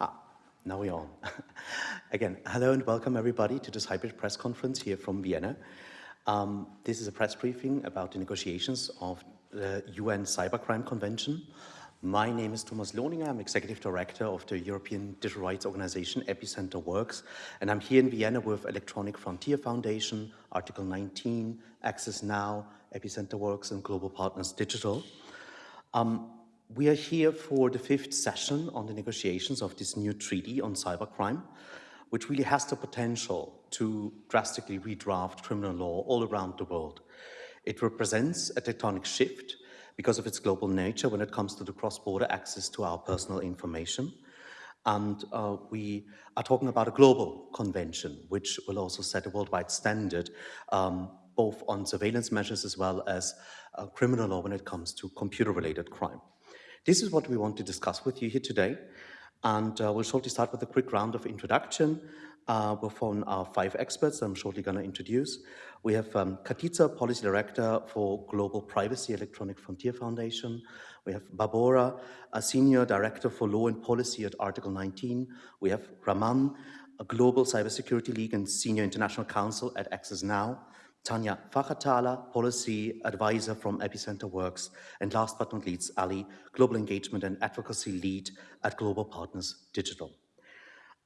ah, now we're on. Again, hello and welcome everybody to this hybrid press conference here from Vienna. Um, this is a press briefing about the negotiations of the UN Cybercrime Convention. My name is Thomas Lohninger. I'm Executive Director of the European Digital Rights Organization Epicenter Works, and I'm here in Vienna with Electronic Frontier Foundation, Article 19, Access Now, Epicenter Works, and Global Partners Digital. Um, we are here for the fifth session on the negotiations of this new treaty on cybercrime, which really has the potential to drastically redraft criminal law all around the world. It represents a tectonic shift because of its global nature when it comes to the cross-border access to our personal information. And uh, we are talking about a global convention, which will also set a worldwide standard, um, both on surveillance measures as well as uh, criminal law when it comes to computer-related crime. This is what we want to discuss with you here today. And uh, we'll shortly start with a quick round of introduction uh, from our five experts I'm shortly going to introduce. We have um, Policy Director for Global Privacy Electronic Frontier Foundation. We have Barbora, a Senior Director for Law and Policy at Article 19. We have Raman, a Global Cybersecurity League and Senior International Counsel at Access Now. Tanja Fachathaler, Policy Advisor from Epicenter Works, and last but not least, Ali, Global Engagement and Advocacy Lead at Global Partners Digital.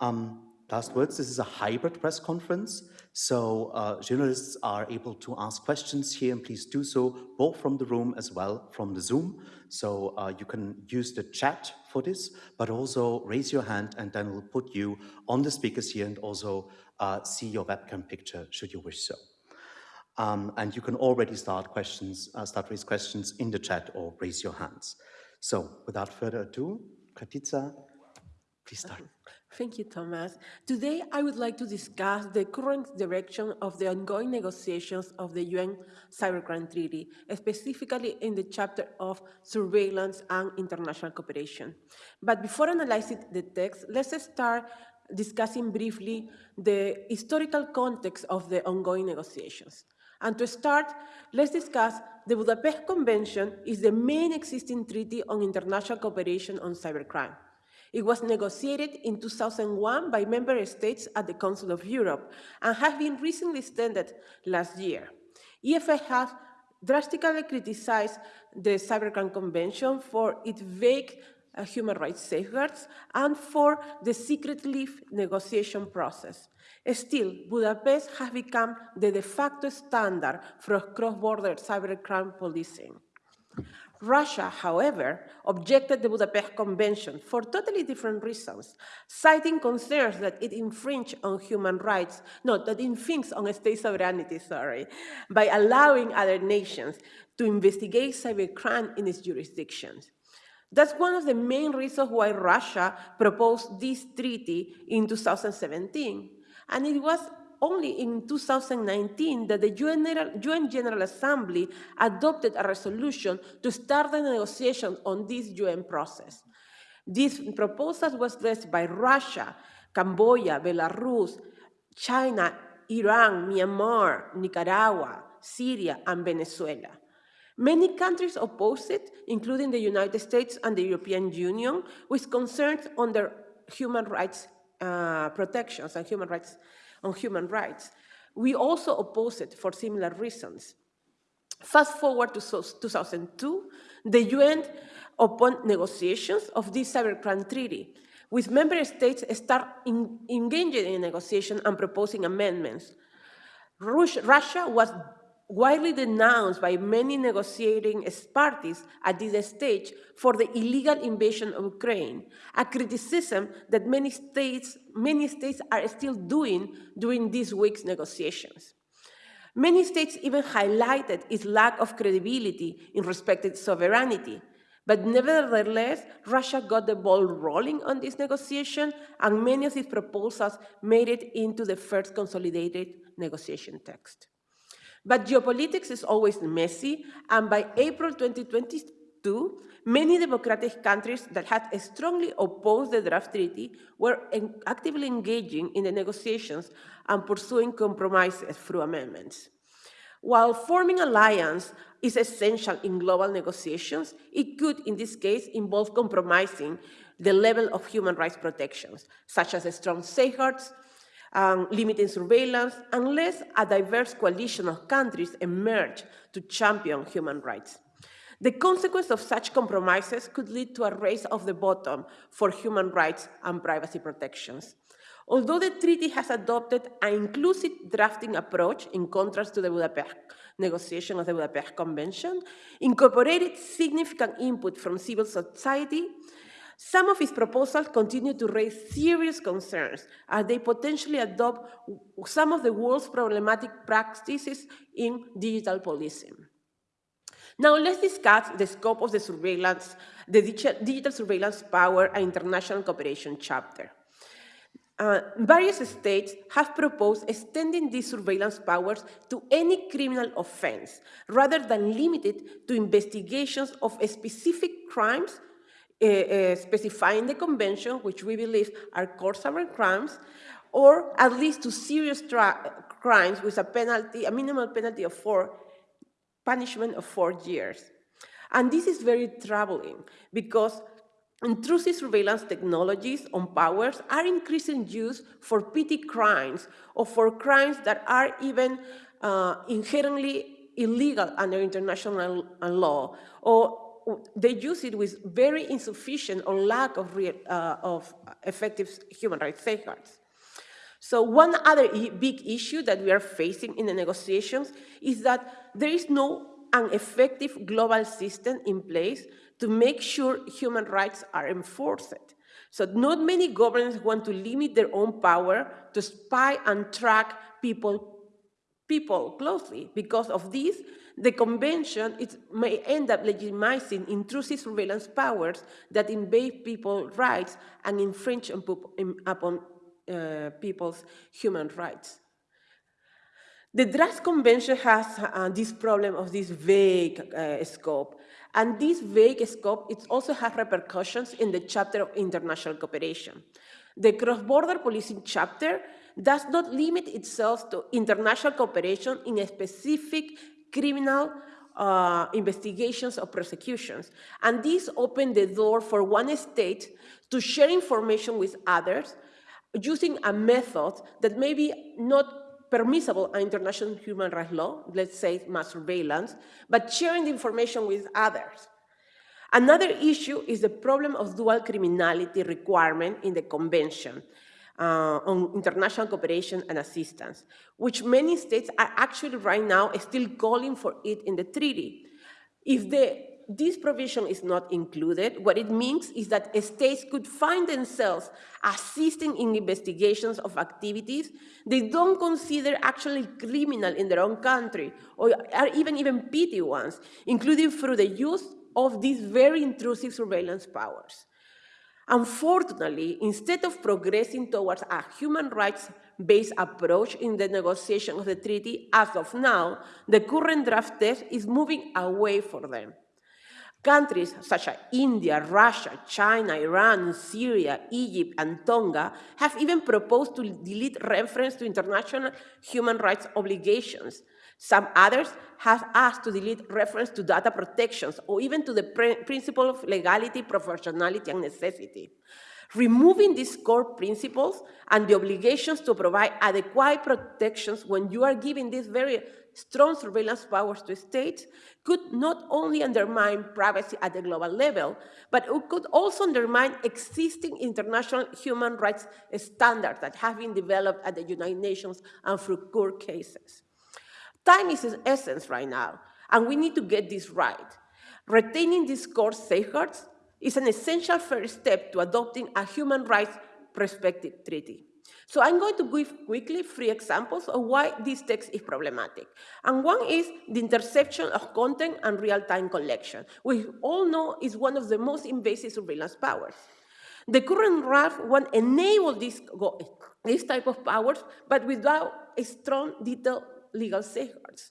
Um, last words, this is a hybrid press conference, so uh, journalists are able to ask questions here, and please do so both from the room as well from the Zoom. So uh, you can use the chat for this, but also raise your hand and then we'll put you on the speakers here and also uh, see your webcam picture should you wish so. Um, and you can already start questions, uh, start raise questions in the chat or raise your hands. So without further ado, Katitza, please start. Thank you, Thomas. Today, I would like to discuss the current direction of the ongoing negotiations of the UN Cybercrime Treaty, specifically in the chapter of surveillance and international cooperation. But before analyzing the text, let's start discussing briefly the historical context of the ongoing negotiations. And to start, let's discuss the Budapest Convention is the main existing treaty on international cooperation on cybercrime. It was negotiated in 2001 by member states at the Council of Europe and has been recently extended last year. EFF has drastically criticized the Cybercrime Convention for its vague uh, human rights safeguards and for the secret leave negotiation process. Still, Budapest has become the de facto standard for cross-border cybercrime policing. Russia, however, objected the Budapest Convention for totally different reasons, citing concerns that it infringed on human rights, no, that infringes on state sovereignty, sorry, by allowing other nations to investigate cybercrime in its jurisdictions. That's one of the main reasons why Russia proposed this treaty in 2017. And it was only in 2019 that the UN General, UN General, Assembly adopted a resolution to start the negotiations on this UN process. This proposal was led by Russia, Cambodia, Belarus, China, Iran, Myanmar, Nicaragua, Syria, and Venezuela. Many countries opposed it, including the United States and the European Union, with concerns on their human rights uh, protections and human rights on human rights. We also oppose it for similar reasons. Fast forward to 2002, the UN opened negotiations of this cybercrime treaty, with member states start in, engaging in negotiation and proposing amendments. Russia was widely denounced by many negotiating parties at this stage for the illegal invasion of Ukraine, a criticism that many states, many states are still doing during this week's negotiations. Many states even highlighted its lack of credibility in respect to sovereignty, but nevertheless, Russia got the ball rolling on this negotiation, and many of its proposals made it into the first consolidated negotiation text. But geopolitics is always messy, and by April 2022, many democratic countries that had strongly opposed the draft treaty were actively engaging in the negotiations and pursuing compromises through amendments. While forming alliance is essential in global negotiations, it could, in this case, involve compromising the level of human rights protections, such as strong safeguards, um, limiting surveillance, unless a diverse coalition of countries emerge to champion human rights. The consequence of such compromises could lead to a race of the bottom for human rights and privacy protections. Although the treaty has adopted an inclusive drafting approach in contrast to the Budapest negotiation of the Budapest Convention, incorporated significant input from civil society, some of its proposals continue to raise serious concerns as they potentially adopt some of the world's problematic practices in digital policing. Now let's discuss the scope of the surveillance, the digital surveillance power and international cooperation chapter. Uh, various states have proposed extending these surveillance powers to any criminal offense, rather than limited to investigations of specific crimes uh, uh, specifying the convention, which we believe are core sovereign crimes, or at least to serious crimes with a penalty, a minimal penalty of four, punishment of four years. And this is very troubling because intrusive surveillance technologies on powers are increasing use for petty crimes or for crimes that are even uh, inherently illegal under international law or they use it with very insufficient or lack of, real, uh, of effective human rights safeguards. So one other big issue that we are facing in the negotiations is that there is no an effective global system in place to make sure human rights are enforced. So not many governments want to limit their own power to spy and track people, people closely. Because of this, the convention it may end up legitimizing intrusive surveillance powers that invade people's rights and infringe upon uh, people's human rights. The Draft Convention has uh, this problem of this vague uh, scope, and this vague scope it also has repercussions in the chapter of international cooperation. The cross-border policing chapter does not limit itself to international cooperation in a specific criminal uh, investigations or prosecutions. And this opened the door for one state to share information with others using a method that may be not permissible under international human rights law, let's say mass surveillance, but sharing the information with others. Another issue is the problem of dual criminality requirement in the convention uh, on international cooperation and assistance, which many states are actually right now still calling for it in the treaty. If the, this provision is not included, what it means is that states could find themselves assisting in investigations of activities they don't consider actually criminal in their own country, or are even, even petty ones, including through the use of these very intrusive surveillance powers. Unfortunately, instead of progressing towards a human rights-based approach in the negotiation of the treaty, as of now, the current draft text is moving away from them. Countries such as India, Russia, China, Iran, Syria, Egypt, and Tonga have even proposed to delete reference to international human rights obligations, some others have asked to delete reference to data protections or even to the principle of legality, proportionality, and necessity. Removing these core principles and the obligations to provide adequate protections when you are giving these very strong surveillance powers to states could not only undermine privacy at the global level, but it could also undermine existing international human rights standards that have been developed at the United Nations and through court cases. Time is essence right now, and we need to get this right. Retaining these core safeguards is an essential first step to adopting a human rights perspective treaty. So I'm going to give quickly three examples of why this text is problematic. And one is the interception of content and real-time collection, we all know is one of the most invasive surveillance powers. The current draft won't enable this, this type of powers, but without a strong detailed legal safeguards.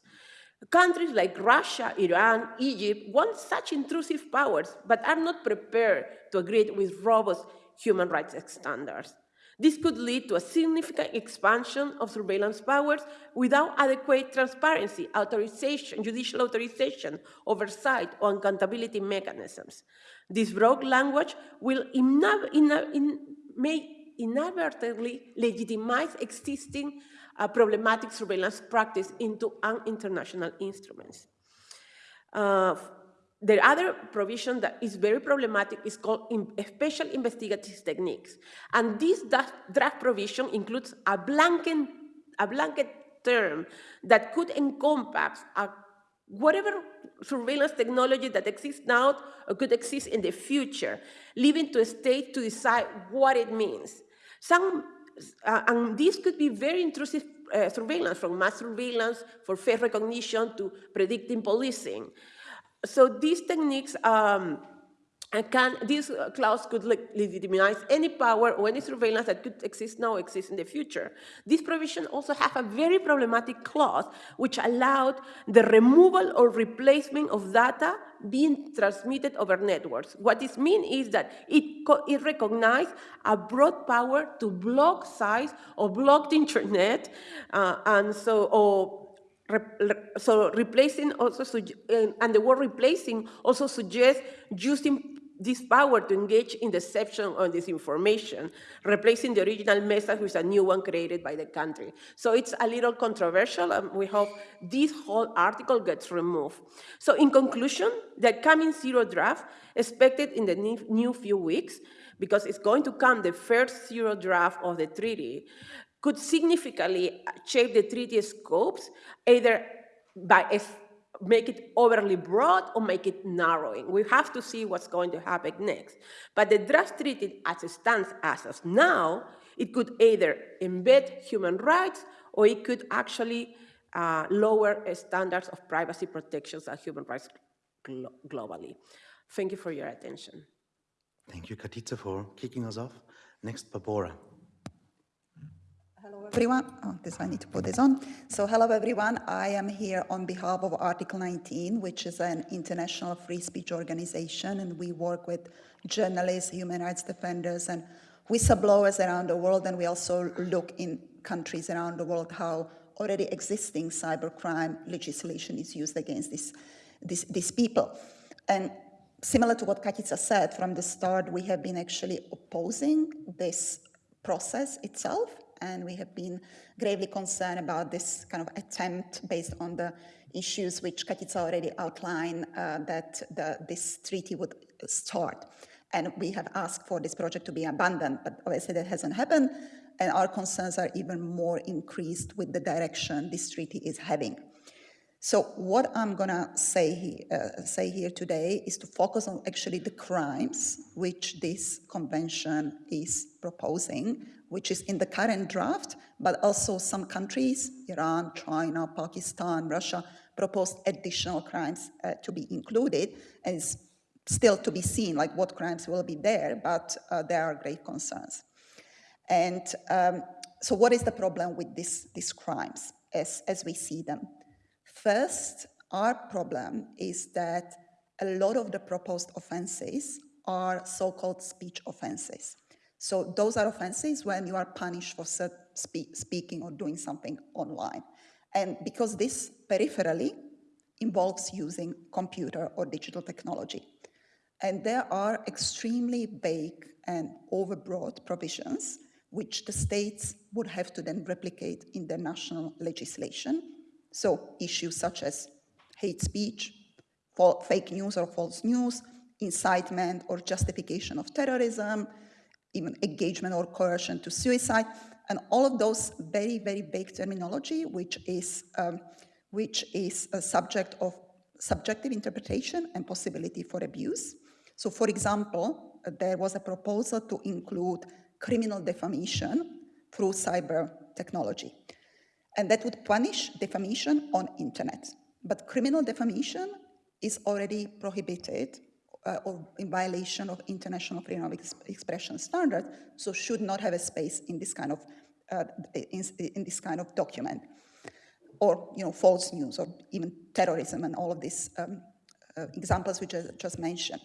Countries like Russia, Iran, Egypt want such intrusive powers, but are not prepared to agree with robust human rights standards. This could lead to a significant expansion of surveillance powers without adequate transparency, authorization, judicial authorization, oversight, or accountability mechanisms. This broad language will in, in, may inadvertently legitimize existing uh, problematic surveillance practice into an international instruments. Uh, the other provision that is very problematic is called in special investigative techniques. And this draft provision includes a blanket, a blanket term that could encompass a, whatever surveillance technology that exists now or could exist in the future, leaving to a state to decide what it means. Some, uh, and this could be very intrusive uh, surveillance, from mass surveillance for face recognition to predicting policing. So these techniques um, can, this clause could legitimize any power or any surveillance that could exist now, exist in the future. This provision also has a very problematic clause which allowed the removal or replacement of data being transmitted over networks. What this means is that it, it recognizes a broad power to block sites or block the internet, uh, and so, or so replacing also, and the word replacing also suggests using this power to engage in deception or disinformation, replacing the original message with a new one created by the country. So it's a little controversial, and we hope this whole article gets removed. So in conclusion, the coming zero draft, expected in the new few weeks, because it's going to come the first zero draft of the treaty, could significantly shape the treaty scopes, either by make it overly broad or make it narrowing. We have to see what's going to happen next. But the draft treaty as it stands as of now, it could either embed human rights or it could actually uh, lower standards of privacy protections and human rights glo globally. Thank you for your attention. Thank you, Katitza, for kicking us off. Next, Barbora everyone. Oh, this I need to put this on. So hello everyone. I am here on behalf of Article 19, which is an international free speech organization, and we work with journalists, human rights defenders, and whistleblowers around the world. And we also look in countries around the world how already existing cybercrime legislation is used against this, this, these people. And similar to what Katitza said, from the start, we have been actually opposing this process itself and we have been gravely concerned about this kind of attempt based on the issues which Katitza already outlined uh, that the, this treaty would start. And we have asked for this project to be abandoned, but obviously that hasn't happened, and our concerns are even more increased with the direction this treaty is having. So what I'm gonna say, uh, say here today is to focus on actually the crimes which this convention is proposing which is in the current draft, but also some countries, Iran, China, Pakistan, Russia, proposed additional crimes uh, to be included, and it's still to be seen like what crimes will be there, but uh, there are great concerns. And um, so what is the problem with this, these crimes as, as we see them? First, our problem is that a lot of the proposed offenses are so-called speech offenses. So those are offenses when you are punished for spe speaking or doing something online. And because this peripherally involves using computer or digital technology. And there are extremely vague and overbroad provisions which the states would have to then replicate in their national legislation. So issues such as hate speech, fake news or false news, incitement or justification of terrorism, even engagement or coercion to suicide, and all of those very, very vague terminology, which is, um, which is a subject of subjective interpretation and possibility for abuse. So for example, there was a proposal to include criminal defamation through cyber technology. And that would punish defamation on internet. But criminal defamation is already prohibited uh, or in violation of international freedom of expression standards, so should not have a space in this kind of uh, in, in, this kind of document, or you know false news, or even terrorism, and all of these um, uh, examples which I just mentioned.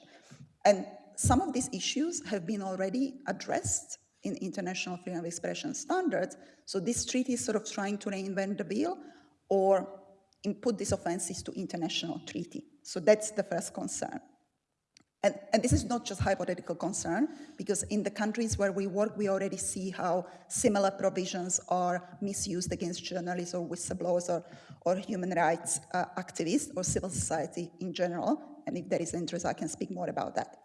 And some of these issues have been already addressed in international freedom of expression standards. So this treaty is sort of trying to reinvent the wheel or input these offenses to international treaty. So that's the first concern. And, and, this is not just hypothetical concern, because in the countries where we work, we already see how similar provisions are misused against journalists or whistleblowers or, or human rights uh, activists or civil society in general. And if there is interest, I can speak more about that.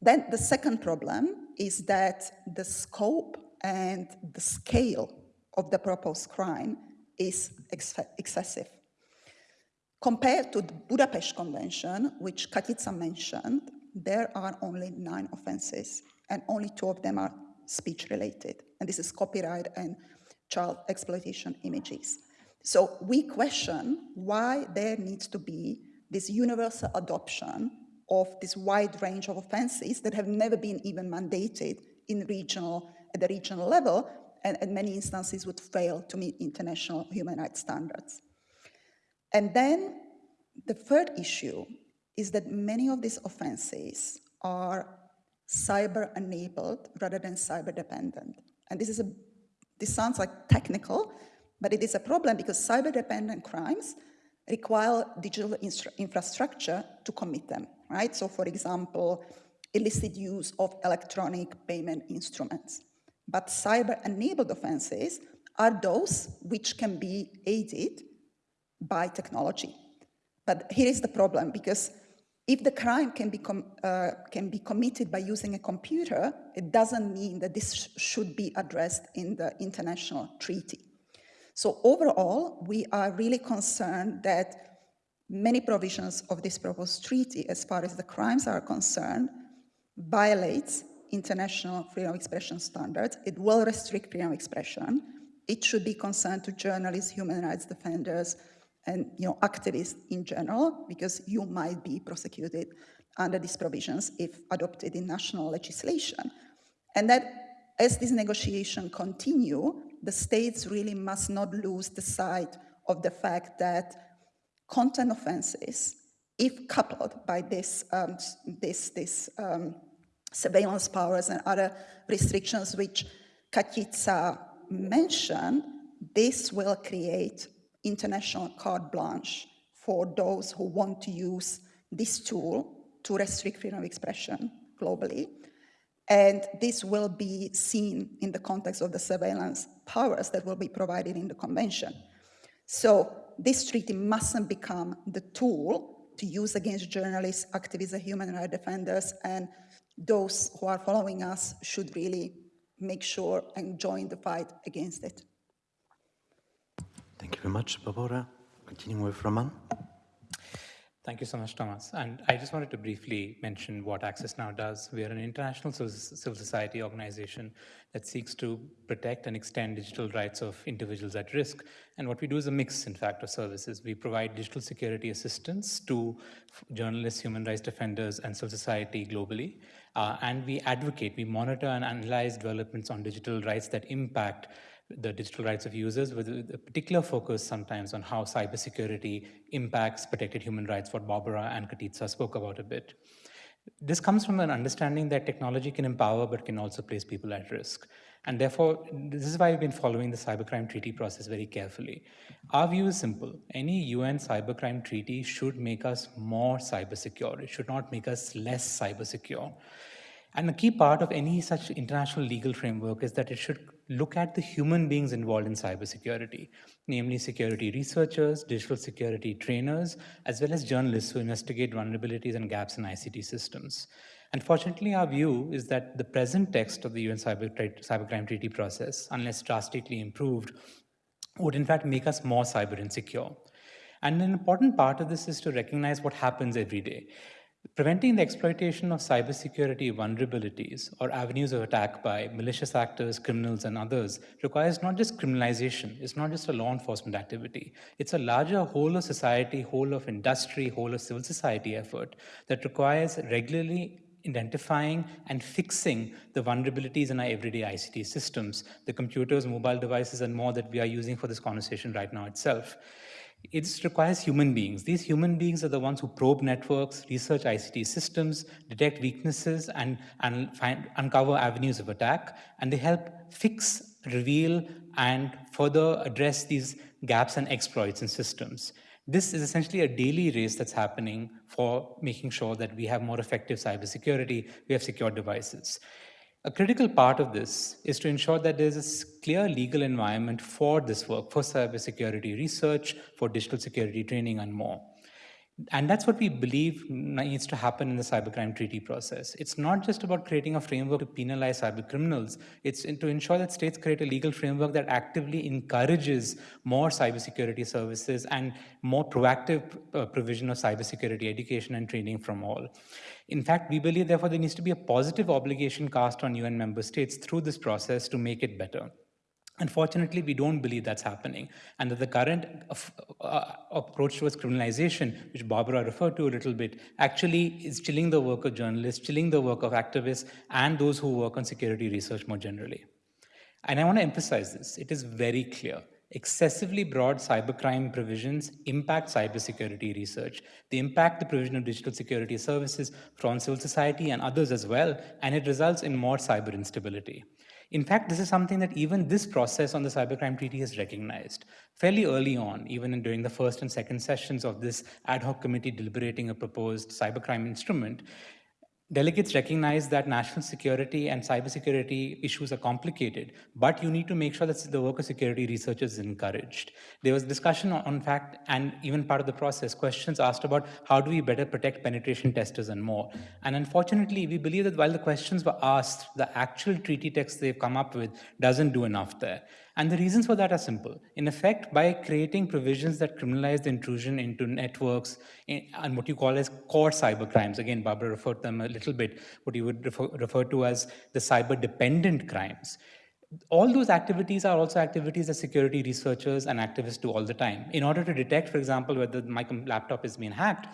Then the second problem is that the scope and the scale of the proposed crime is ex excessive. Compared to the Budapest Convention, which Katitza mentioned, there are only nine offenses, and only two of them are speech related. And this is copyright and child exploitation images. So we question why there needs to be this universal adoption of this wide range of offenses that have never been even mandated in regional, at the regional level, and in many instances would fail to meet international human rights standards. And then the third issue is that many of these offenses are cyber enabled rather than cyber dependent. And this is a this sounds like technical, but it is a problem because cyber dependent crimes require digital infrastructure to commit them, right? So for example, illicit use of electronic payment instruments. But cyber enabled offenses are those which can be aided by technology. But here is the problem because if the crime can be, uh, can be committed by using a computer, it doesn't mean that this sh should be addressed in the international treaty. So overall, we are really concerned that many provisions of this proposed treaty, as far as the crimes are concerned, violates international freedom of expression standards. It will restrict freedom of expression. It should be concerned to journalists, human rights defenders, and you know, activists in general, because you might be prosecuted under these provisions if adopted in national legislation. And that as this negotiation continue, the states really must not lose the sight of the fact that content offenses, if coupled by this, um, this, this um, surveillance powers and other restrictions which Katitza mentioned, this will create international carte blanche for those who want to use this tool to restrict freedom of expression globally. And this will be seen in the context of the surveillance powers that will be provided in the convention. So this treaty mustn't become the tool to use against journalists, activists, human rights defenders, and those who are following us should really make sure and join the fight against it. Thank you very much, Barbara. Continuing with Raman. Thank you so much, Thomas. And I just wanted to briefly mention what Access Now does. We are an international civil society organization that seeks to protect and extend digital rights of individuals at risk. And what we do is a mix, in fact, of services. We provide digital security assistance to journalists, human rights defenders, and civil society globally. Uh, and we advocate, we monitor and analyze developments on digital rights that impact the digital rights of users with a particular focus sometimes on how cybersecurity impacts protected human rights, what Barbara and Katitza spoke about a bit. This comes from an understanding that technology can empower but can also place people at risk. And therefore, this is why we've been following the cybercrime treaty process very carefully. Our view is simple. Any UN cybercrime treaty should make us more cyber secure. It should not make us less cyber secure. And a key part of any such international legal framework is that it should look at the human beings involved in cybersecurity, namely security researchers, digital security trainers, as well as journalists who investigate vulnerabilities and gaps in ICT systems. Unfortunately, our view is that the present text of the UN Cyber Cybercrime Treaty process, unless drastically improved, would in fact make us more cyber insecure. And an important part of this is to recognize what happens every day. Preventing the exploitation of cybersecurity vulnerabilities or avenues of attack by malicious actors, criminals, and others requires not just criminalization, it's not just a law enforcement activity. It's a larger whole of society, whole of industry, whole of civil society effort that requires regularly identifying and fixing the vulnerabilities in our everyday ICT systems, the computers, mobile devices, and more that we are using for this conversation right now itself. It requires human beings. These human beings are the ones who probe networks, research ICT systems, detect weaknesses, and, and find, uncover avenues of attack, and they help fix, reveal, and further address these gaps and exploits in systems. This is essentially a daily race that's happening for making sure that we have more effective cybersecurity, we have secure devices. A critical part of this is to ensure that there's a clear legal environment for this work, for cybersecurity research, for digital security training, and more. And that's what we believe needs to happen in the cybercrime treaty process. It's not just about creating a framework to penalize cybercriminals. It's to ensure that states create a legal framework that actively encourages more cybersecurity services and more proactive uh, provision of cybersecurity education and training from all. In fact, we believe, therefore, there needs to be a positive obligation cast on UN member states through this process to make it better. Unfortunately, we don't believe that's happening, and that the current uh, uh, approach towards criminalization, which Barbara referred to a little bit, actually is chilling the work of journalists, chilling the work of activists, and those who work on security research more generally. And I want to emphasize this. It is very clear. Excessively broad cybercrime provisions impact cybersecurity research. They impact the provision of digital security services from civil society and others as well, and it results in more cyber instability. In fact, this is something that even this process on the Cybercrime Treaty has recognized. Fairly early on, even during the first and second sessions of this ad hoc committee deliberating a proposed cybercrime instrument, delegates recognize that national security and cybersecurity issues are complicated, but you need to make sure that the work of security research is encouraged. There was discussion on, fact, and even part of the process, questions asked about how do we better protect penetration testers and more. And unfortunately, we believe that while the questions were asked, the actual treaty text they've come up with doesn't do enough there. And the reasons for that are simple. In effect, by creating provisions that criminalize the intrusion into networks eh, and what you call as core cyber crimes, again, Barbara referred to them a little bit, what you would refer, refer to as the cyber dependent crimes. All those activities are also activities that security researchers and activists do all the time. In order to detect, for example, whether my laptop is being hacked,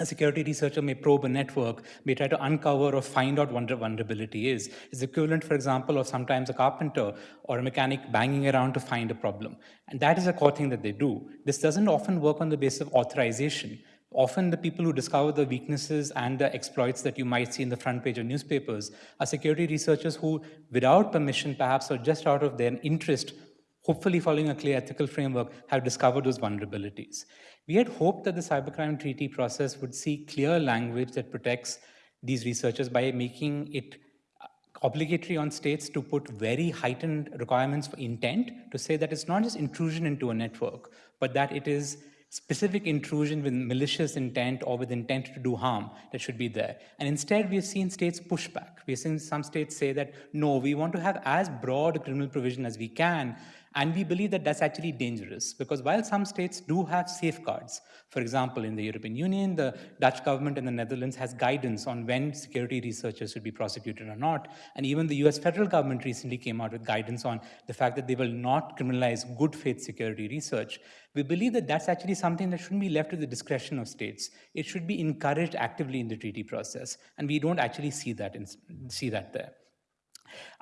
a security researcher may probe a network, may try to uncover or find out what vulnerability is. It's equivalent, for example, of sometimes a carpenter or a mechanic banging around to find a problem. And that is a core thing that they do. This doesn't often work on the basis of authorization. Often the people who discover the weaknesses and the exploits that you might see in the front page of newspapers are security researchers who, without permission perhaps, or just out of their interest, hopefully following a clear ethical framework, have discovered those vulnerabilities. We had hoped that the cybercrime treaty process would see clear language that protects these researchers by making it uh, obligatory on states to put very heightened requirements for intent to say that it's not just intrusion into a network, but that it is specific intrusion with malicious intent or with intent to do harm that should be there. And instead, we've seen states push back. We've seen some states say that, no, we want to have as broad a criminal provision as we can, and we believe that that's actually dangerous because while some states do have safeguards, for example, in the European Union, the Dutch government in the Netherlands has guidance on when security researchers should be prosecuted or not. And even the US federal government recently came out with guidance on the fact that they will not criminalize good faith security research. We believe that that's actually something that shouldn't be left to the discretion of states. It should be encouraged actively in the treaty process. And we don't actually see that, in, see that there.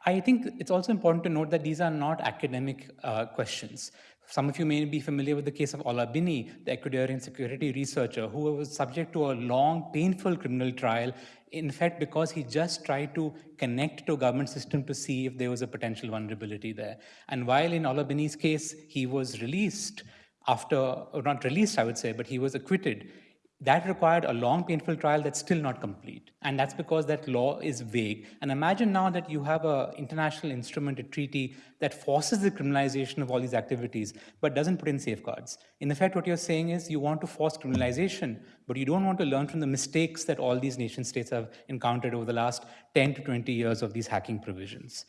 I think it's also important to note that these are not academic uh, questions. Some of you may be familiar with the case of Ola Bini, the Ecuadorian security researcher who was subject to a long, painful criminal trial, in fact, because he just tried to connect to a government system to see if there was a potential vulnerability there. And while in Ola Bini's case, he was released after, or not released, I would say, but he was acquitted, that required a long, painful trial that's still not complete. And that's because that law is vague. And imagine now that you have an international instrument, a treaty, that forces the criminalization of all these activities, but doesn't put in safeguards. In effect, what you're saying is you want to force criminalization, but you don't want to learn from the mistakes that all these nation states have encountered over the last 10 to 20 years of these hacking provisions.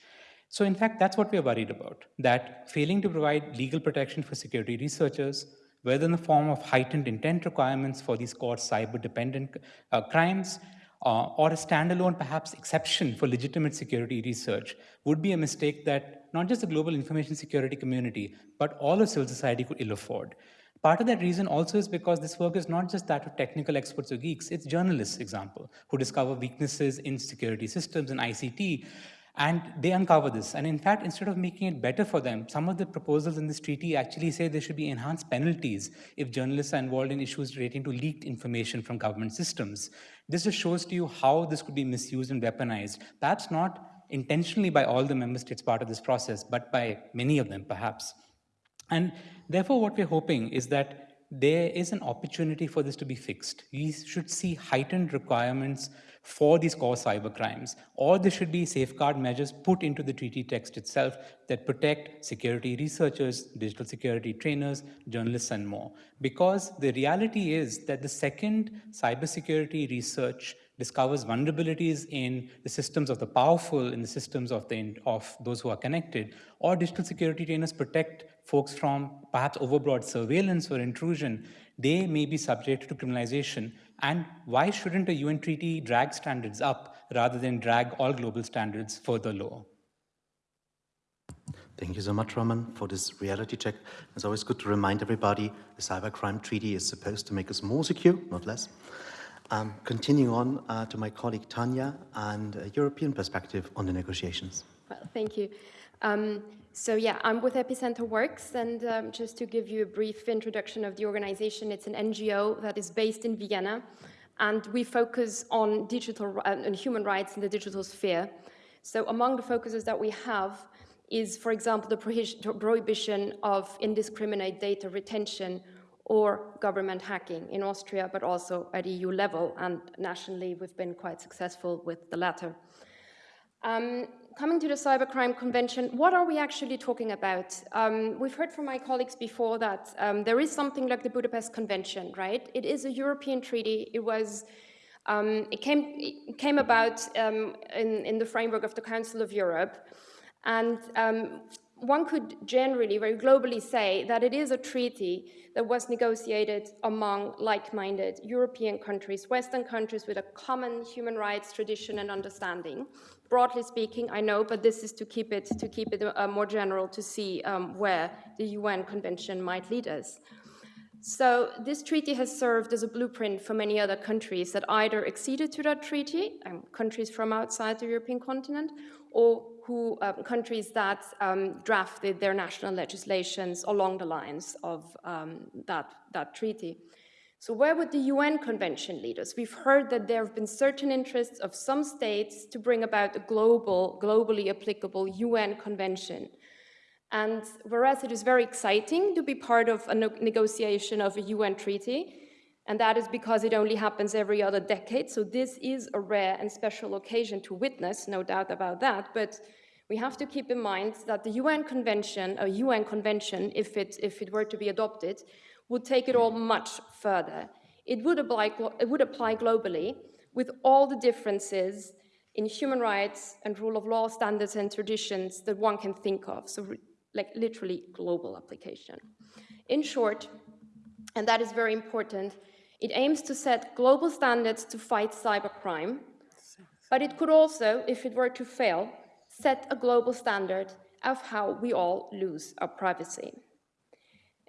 So in fact, that's what we're worried about, that failing to provide legal protection for security researchers, whether in the form of heightened intent requirements for these core cyber-dependent uh, crimes, uh, or a standalone, perhaps, exception for legitimate security research would be a mistake that not just the global information security community, but all of civil society could ill afford. Part of that reason also is because this work is not just that of technical experts or geeks, it's journalists, example, who discover weaknesses in security systems and ICT And they uncover this. And in fact, instead of making it better for them, some of the proposals in this treaty actually say there should be enhanced penalties if journalists are involved in issues relating to leaked information from government systems. This just shows to you how this could be misused and weaponized. Perhaps not intentionally by all the member states part of this process, but by many of them, perhaps. And therefore, what we're hoping is that there is an opportunity for this to be fixed. We should see heightened requirements for these core cyber crimes, or there should be safeguard measures put into the treaty text itself that protect security researchers, digital security trainers, journalists, and more. Because the reality is that the second cybersecurity research discovers vulnerabilities in the systems of the powerful, in the systems of, the, of those who are connected, or digital security trainers protect folks from perhaps overbroad surveillance or intrusion, they may be subject to criminalization. And why shouldn't a UN treaty drag standards up rather than drag all global standards further lower? Thank you so much, Raman, for this reality check. It's always good to remind everybody the Cybercrime Treaty is supposed to make us more secure, not less. Um, continuing on uh, to my colleague Tanja and a European perspective on the negotiations. Well, thank you. Um, so yeah, I'm with Epicenter Works, and um, just to give you a brief introduction of the organization, it's an NGO that is based in Vienna, and we focus on digital uh, and human rights in the digital sphere. So among the focuses that we have is, for example, the prohibition of indiscriminate data retention or government hacking in Austria, but also at EU level. And nationally, we've been quite successful with the latter. Um, coming to the Cybercrime Convention, what are we actually talking about? Um, we've heard from my colleagues before that um, there is something like the Budapest Convention, right? It is a European treaty. It was, um, it came, it came about um, in, in the framework of the Council of Europe. And um, one could generally, very globally say that it is a treaty that was negotiated among like-minded European countries, Western countries with a common human rights tradition and understanding. Broadly speaking, I know, but this is to keep it, to keep it uh, more general to see um, where the UN Convention might lead us. So this treaty has served as a blueprint for many other countries that either acceded to that treaty, um, countries from outside the European continent, or who, um, countries that um, drafted their national legislations along the lines of um, that, that treaty. So where would the UN Convention lead us? We've heard that there have been certain interests of some states to bring about a global, globally applicable UN Convention. And whereas it is very exciting to be part of a negotiation of a UN treaty, and that is because it only happens every other decade. So this is a rare and special occasion to witness, no doubt about that. But we have to keep in mind that the UN Convention, a UN Convention, if it, if it were to be adopted, would take it all much further. It would apply, it would apply globally with all the differences in human rights and rule of law standards and traditions that one can think of. So like literally global application. In short, and that is very important, it aims to set global standards to fight cybercrime, but it could also, if it were to fail, set a global standard of how we all lose our privacy.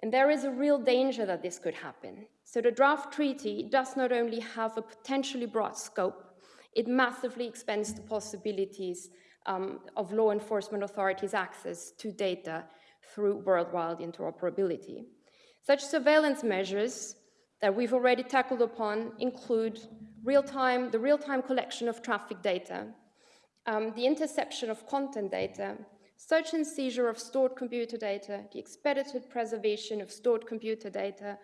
And there is a real danger that this could happen. So the draft treaty does not only have a potentially broad scope, it massively expands the possibilities um, of law enforcement authorities' access to data through worldwide interoperability. Such surveillance measures that we've already tackled upon include real-time, the real-time collection of traffic data, um, the interception of content data, search and seizure of stored computer data, the expedited preservation of stored computer data,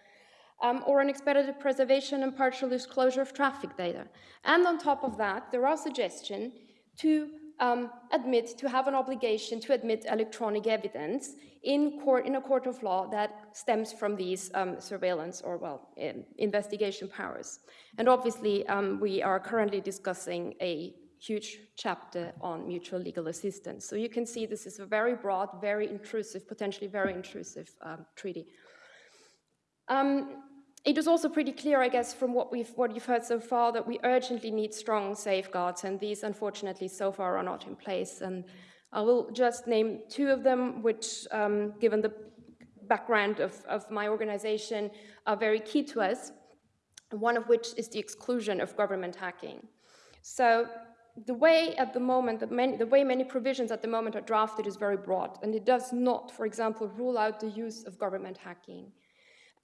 um, or an expedited preservation and partial disclosure of traffic data. And on top of that, there are suggestions to um, admit, to have an obligation to admit electronic evidence in, court, in a court of law that stems from these um, surveillance or, well, investigation powers. And obviously, um, we are currently discussing a huge chapter on mutual legal assistance. So you can see this is a very broad, very intrusive, potentially very intrusive um, treaty. Um, it is also pretty clear, I guess, from what, we've, what you've heard so far, that we urgently need strong safeguards, and these, unfortunately, so far are not in place. And I will just name two of them, which, um, given the background of, of my organization, are very key to us, one of which is the exclusion of government hacking. So the way at the moment, many, the way many provisions at the moment are drafted is very broad, and it does not, for example, rule out the use of government hacking.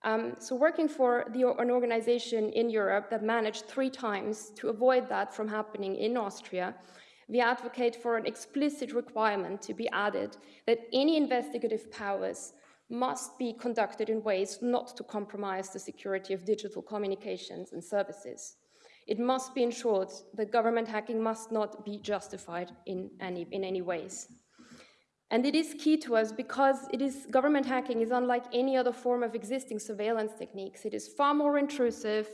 Um, so working for the, an organization in Europe that managed three times to avoid that from happening in Austria, we advocate for an explicit requirement to be added that any investigative powers must be conducted in ways not to compromise the security of digital communications and services. It must be ensured that government hacking must not be justified in any, in any ways. And it is key to us because it is, government hacking is unlike any other form of existing surveillance techniques. It is far more intrusive.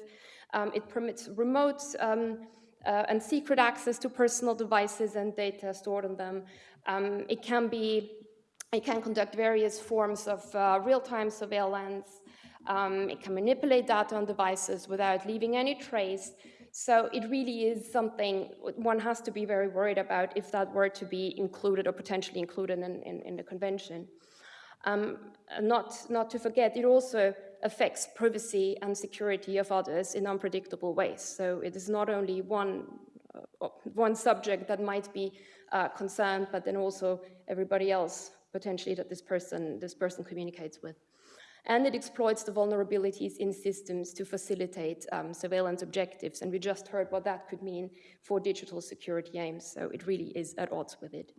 Um, it permits remote um, uh, and secret access to personal devices and data stored on them. Um, it can be, it can conduct various forms of uh, real-time surveillance. Um, it can manipulate data on devices without leaving any trace. So it really is something one has to be very worried about if that were to be included or potentially included in, in, in the convention. Um, not, not to forget, it also affects privacy and security of others in unpredictable ways. So it is not only one, uh, one subject that might be uh, concerned, but then also everybody else potentially that this person, this person communicates with and it exploits the vulnerabilities in systems to facilitate um, surveillance objectives. And we just heard what that could mean for digital security aims, so it really is at odds with it.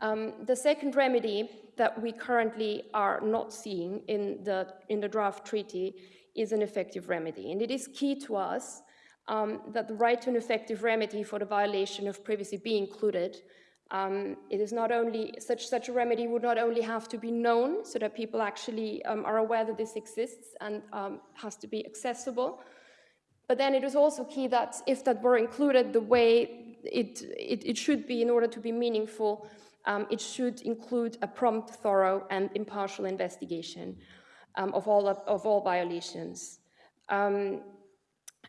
Um, the second remedy that we currently are not seeing in the, in the draft treaty is an effective remedy. And it is key to us um, that the right to an effective remedy for the violation of privacy be included um, it is not only, such, such a remedy would not only have to be known so that people actually um, are aware that this exists and um, has to be accessible, but then it is also key that if that were included the way it, it, it should be in order to be meaningful, um, it should include a prompt, thorough, and impartial investigation um, of, all, of all violations.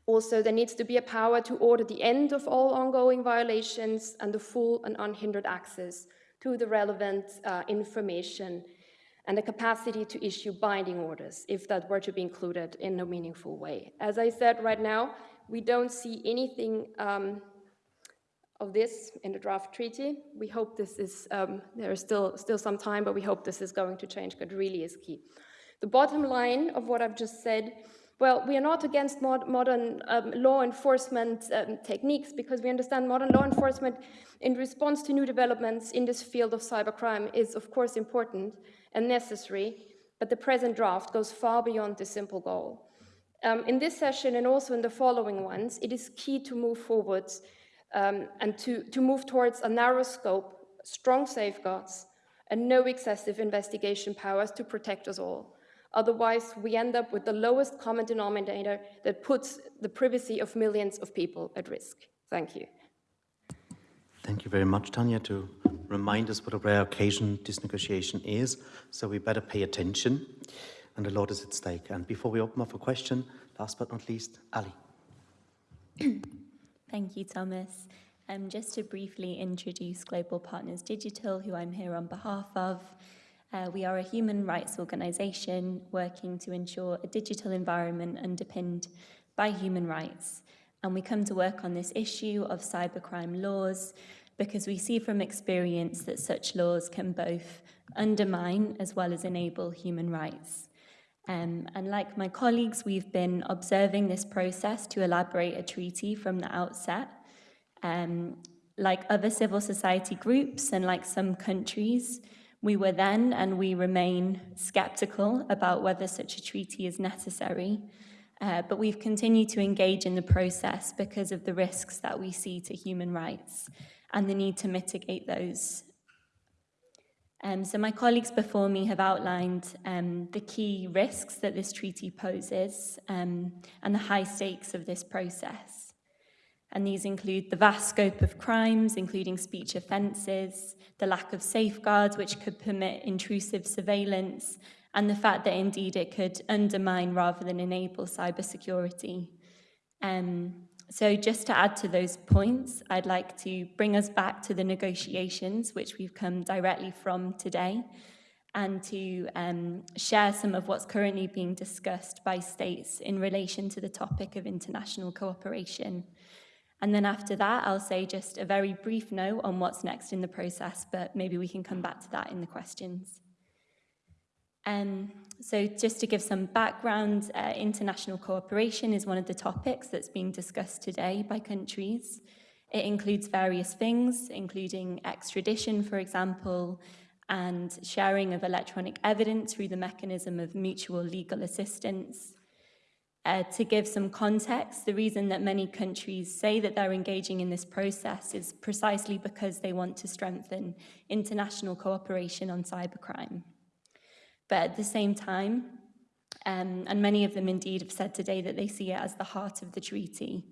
Also, there needs to be a power to order the end of all ongoing violations and the full and unhindered access to the relevant uh, information and the capacity to issue binding orders if that were to be included in a meaningful way. As I said right now, we don't see anything um, of this in the draft treaty. We hope this is, um, there is still, still some time, but we hope this is going to change, because really is key. The bottom line of what I've just said well, we are not against mod modern um, law enforcement um, techniques because we understand modern law enforcement in response to new developments in this field of cybercrime is of course important and necessary, but the present draft goes far beyond this simple goal. Um, in this session and also in the following ones, it is key to move forwards um, and to, to move towards a narrow scope, strong safeguards, and no excessive investigation powers to protect us all. Otherwise, we end up with the lowest common denominator that puts the privacy of millions of people at risk. Thank you. Thank you very much, Tanja, to remind us what a rare occasion this negotiation is. So we better pay attention, and a lot is at stake. And before we open up for question, last but not least, Ali. Thank you, Thomas. Um, just to briefly introduce Global Partners Digital, who I'm here on behalf of. Uh, we are a human rights organisation working to ensure a digital environment underpinned by human rights. And we come to work on this issue of cybercrime laws because we see from experience that such laws can both undermine as well as enable human rights. Um, and like my colleagues, we've been observing this process to elaborate a treaty from the outset. Um, like other civil society groups and like some countries, we were then and we remain sceptical about whether such a treaty is necessary, uh, but we've continued to engage in the process because of the risks that we see to human rights and the need to mitigate those. Um, so my colleagues before me have outlined um, the key risks that this treaty poses um, and the high stakes of this process and these include the vast scope of crimes, including speech offences, the lack of safeguards which could permit intrusive surveillance, and the fact that indeed it could undermine rather than enable cybersecurity. Um, so just to add to those points, I'd like to bring us back to the negotiations, which we've come directly from today, and to um, share some of what's currently being discussed by states in relation to the topic of international cooperation. And then after that, I'll say just a very brief note on what's next in the process, but maybe we can come back to that in the questions. Um, so just to give some background, uh, international cooperation is one of the topics that's being discussed today by countries. It includes various things, including extradition, for example, and sharing of electronic evidence through the mechanism of mutual legal assistance. Uh, to give some context, the reason that many countries say that they're engaging in this process is precisely because they want to strengthen international cooperation on cybercrime. But at the same time, um, and many of them indeed have said today that they see it as the heart of the treaty.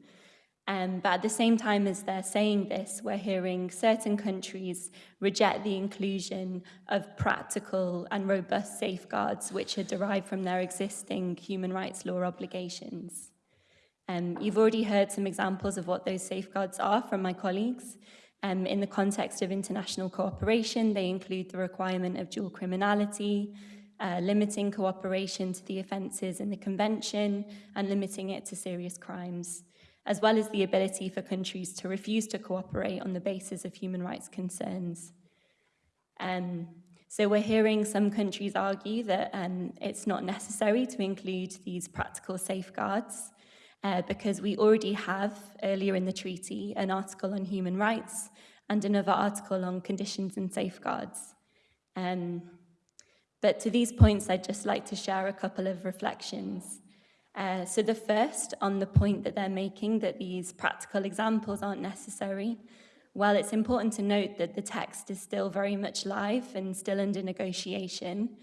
Um, but at the same time as they're saying this, we're hearing certain countries reject the inclusion of practical and robust safeguards which are derived from their existing human rights law obligations. Um, you've already heard some examples of what those safeguards are from my colleagues. Um, in the context of international cooperation, they include the requirement of dual criminality, uh, limiting cooperation to the offences in the Convention and limiting it to serious crimes, as well as the ability for countries to refuse to cooperate on the basis of human rights concerns. Um, so we're hearing some countries argue that um, it's not necessary to include these practical safeguards uh, because we already have, earlier in the treaty, an article on human rights and another article on conditions and safeguards. Um, but to these points, I'd just like to share a couple of reflections. Uh, so the first on the point that they're making that these practical examples aren't necessary. While it's important to note that the text is still very much live and still under negotiation,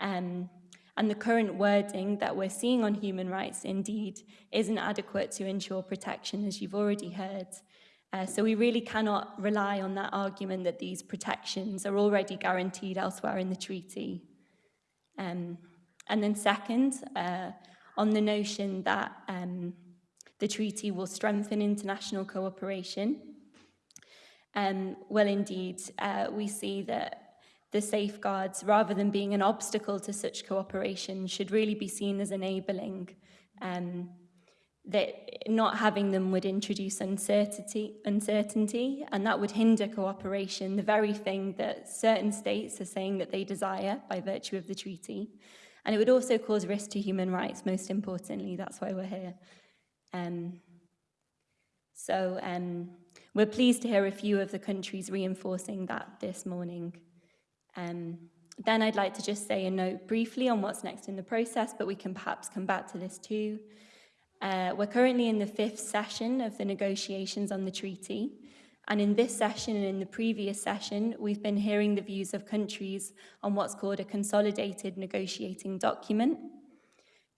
um, and the current wording that we're seeing on human rights indeed isn't adequate to ensure protection, as you've already heard. Uh, so we really cannot rely on that argument that these protections are already guaranteed elsewhere in the treaty. Um, and then second, uh, on the notion that um, the treaty will strengthen international cooperation. Um, well, indeed, uh, we see that the safeguards, rather than being an obstacle to such cooperation, should really be seen as enabling. Um, that not having them would introduce uncertainty, uncertainty, and that would hinder cooperation, the very thing that certain states are saying that they desire by virtue of the treaty. And it would also cause risk to human rights, most importantly, that's why we're here. Um, so um, we're pleased to hear a few of the countries reinforcing that this morning. Um, then I'd like to just say a note briefly on what's next in the process, but we can perhaps come back to this too. Uh, we're currently in the fifth session of the negotiations on the treaty. And in this session and in the previous session, we've been hearing the views of countries on what's called a consolidated negotiating document.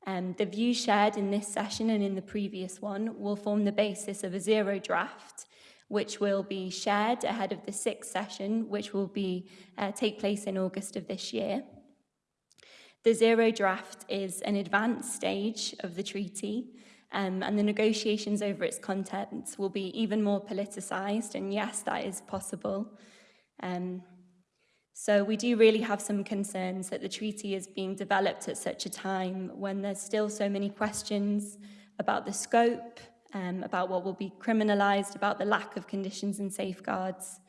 Um, the views shared in this session and in the previous one will form the basis of a zero draft, which will be shared ahead of the sixth session, which will be uh, take place in August of this year. The zero draft is an advanced stage of the treaty, um, and the negotiations over its contents will be even more politicised, and yes, that is possible. Um, so we do really have some concerns that the treaty is being developed at such a time when there's still so many questions about the scope, um, about what will be criminalised, about the lack of conditions and safeguards.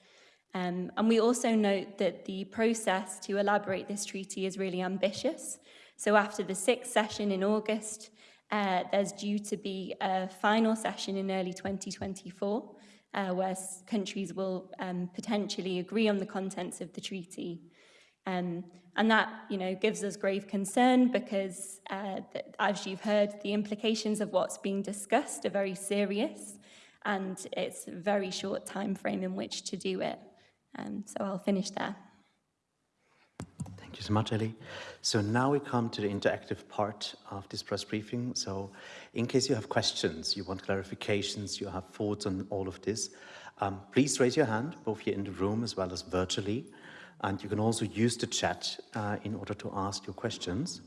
Um, and we also note that the process to elaborate this treaty is really ambitious. So after the sixth session in August, uh, there's due to be a final session in early 2024 uh, where countries will um, potentially agree on the contents of the treaty. Um, and that, you know, gives us grave concern because, uh, as you've heard, the implications of what's being discussed are very serious and it's a very short time frame in which to do it. Um, so I'll finish there. Thank you so much, Ellie. So now we come to the interactive part of this press briefing. So in case you have questions, you want clarifications, you have thoughts on all of this, um, please raise your hand, both here in the room as well as virtually. And you can also use the chat uh, in order to ask your questions.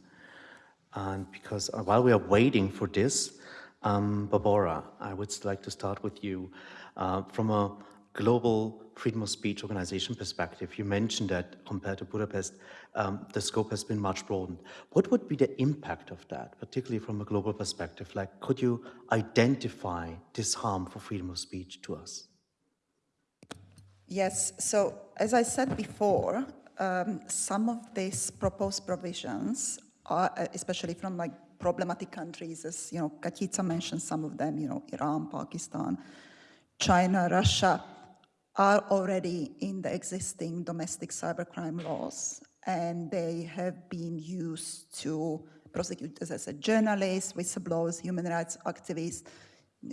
And because uh, while we are waiting for this, um, Barbora, I would like to start with you. Uh, from a global freedom of speech organization perspective, you mentioned that compared to Budapest, um, the scope has been much broadened. What would be the impact of that, particularly from a global perspective? Like, could you identify this harm for freedom of speech to us? Yes, so as I said before, um, some of these proposed provisions are, uh, especially from like problematic countries, as you know, Katitza mentioned some of them, you know, Iran, Pakistan, China, Russia, are already in the existing domestic cybercrime laws, and they have been used to prosecute, as I said, journalists, whistleblowers, human rights activists,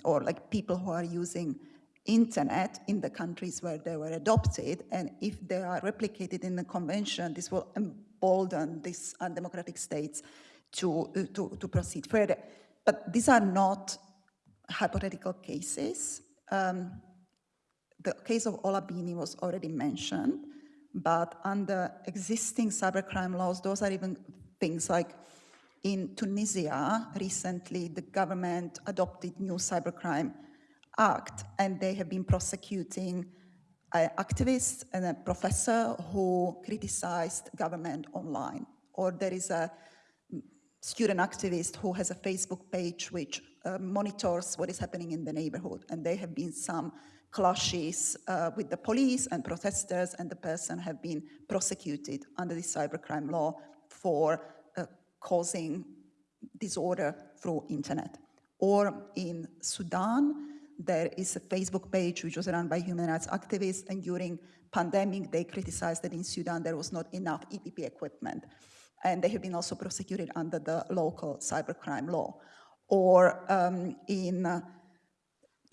or like people who are using internet in the countries where they were adopted, and if they are replicated in the convention, this will embolden these undemocratic states to, uh, to, to proceed further. But these are not hypothetical cases. Um, the case of Ola Bini was already mentioned, but under existing cybercrime laws, those are even things like in Tunisia, recently the government adopted new cybercrime act, and they have been prosecuting an activist and a professor who criticized government online. Or there is a student activist who has a Facebook page which uh, monitors what is happening in the neighborhood, and there have been some clashes uh, with the police and protesters, and the person have been prosecuted under the cybercrime law for uh, causing disorder through internet. Or in Sudan, there is a Facebook page which was run by human rights activists, and during pandemic, they criticized that in Sudan there was not enough EPP equipment. And they have been also prosecuted under the local cybercrime law. Or um, in uh,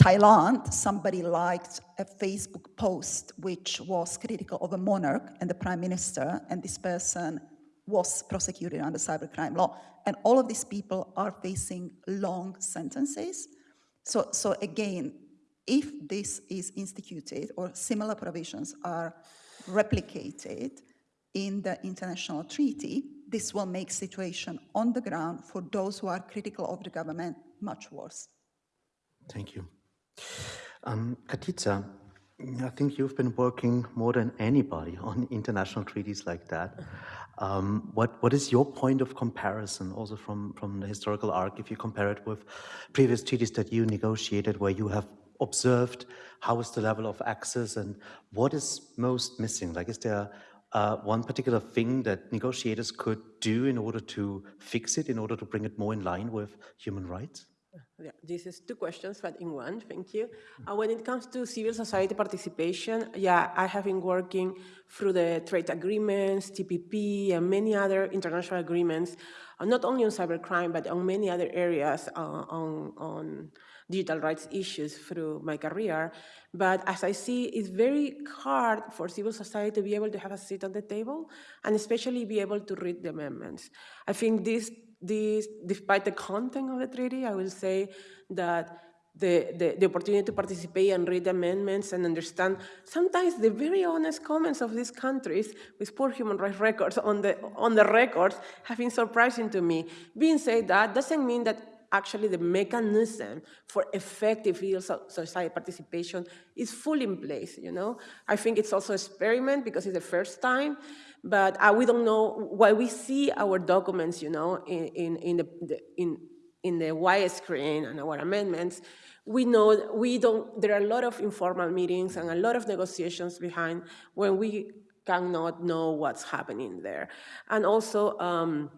Thailand, somebody liked a Facebook post which was critical of a monarch and the prime minister, and this person was prosecuted under cybercrime law. And all of these people are facing long sentences so, so again, if this is instituted or similar provisions are replicated in the international treaty, this will make situation on the ground for those who are critical of the government much worse. Thank you. Um, Katitza, I think you've been working more than anybody on international treaties like that. Um, what, what is your point of comparison also from, from the historical arc if you compare it with previous treaties that you negotiated where you have observed how is the level of access and what is most missing? Like is there uh, one particular thing that negotiators could do in order to fix it, in order to bring it more in line with human rights? Yeah, this is two questions, but in one, thank you. Uh, when it comes to civil society participation, yeah, I have been working through the trade agreements, TPP, and many other international agreements, uh, not only on cybercrime, but on many other areas uh, on, on digital rights issues through my career. But as I see, it's very hard for civil society to be able to have a seat on the table, and especially be able to read the amendments. I think this this, despite the content of the treaty, I will say that the, the, the, opportunity to participate and read amendments and understand sometimes the very honest comments of these countries with poor human rights records on the, on the records have been surprising to me. Being said that doesn't mean that actually the mechanism for effective civil society participation is fully in place, you know? I think it's also an experiment because it's the first time, but uh, we don't know why we see our documents, you know, in, in, in the, the, in, in the widescreen and our amendments, we know we don't, there are a lot of informal meetings and a lot of negotiations behind when we cannot know what's happening there. And also, um,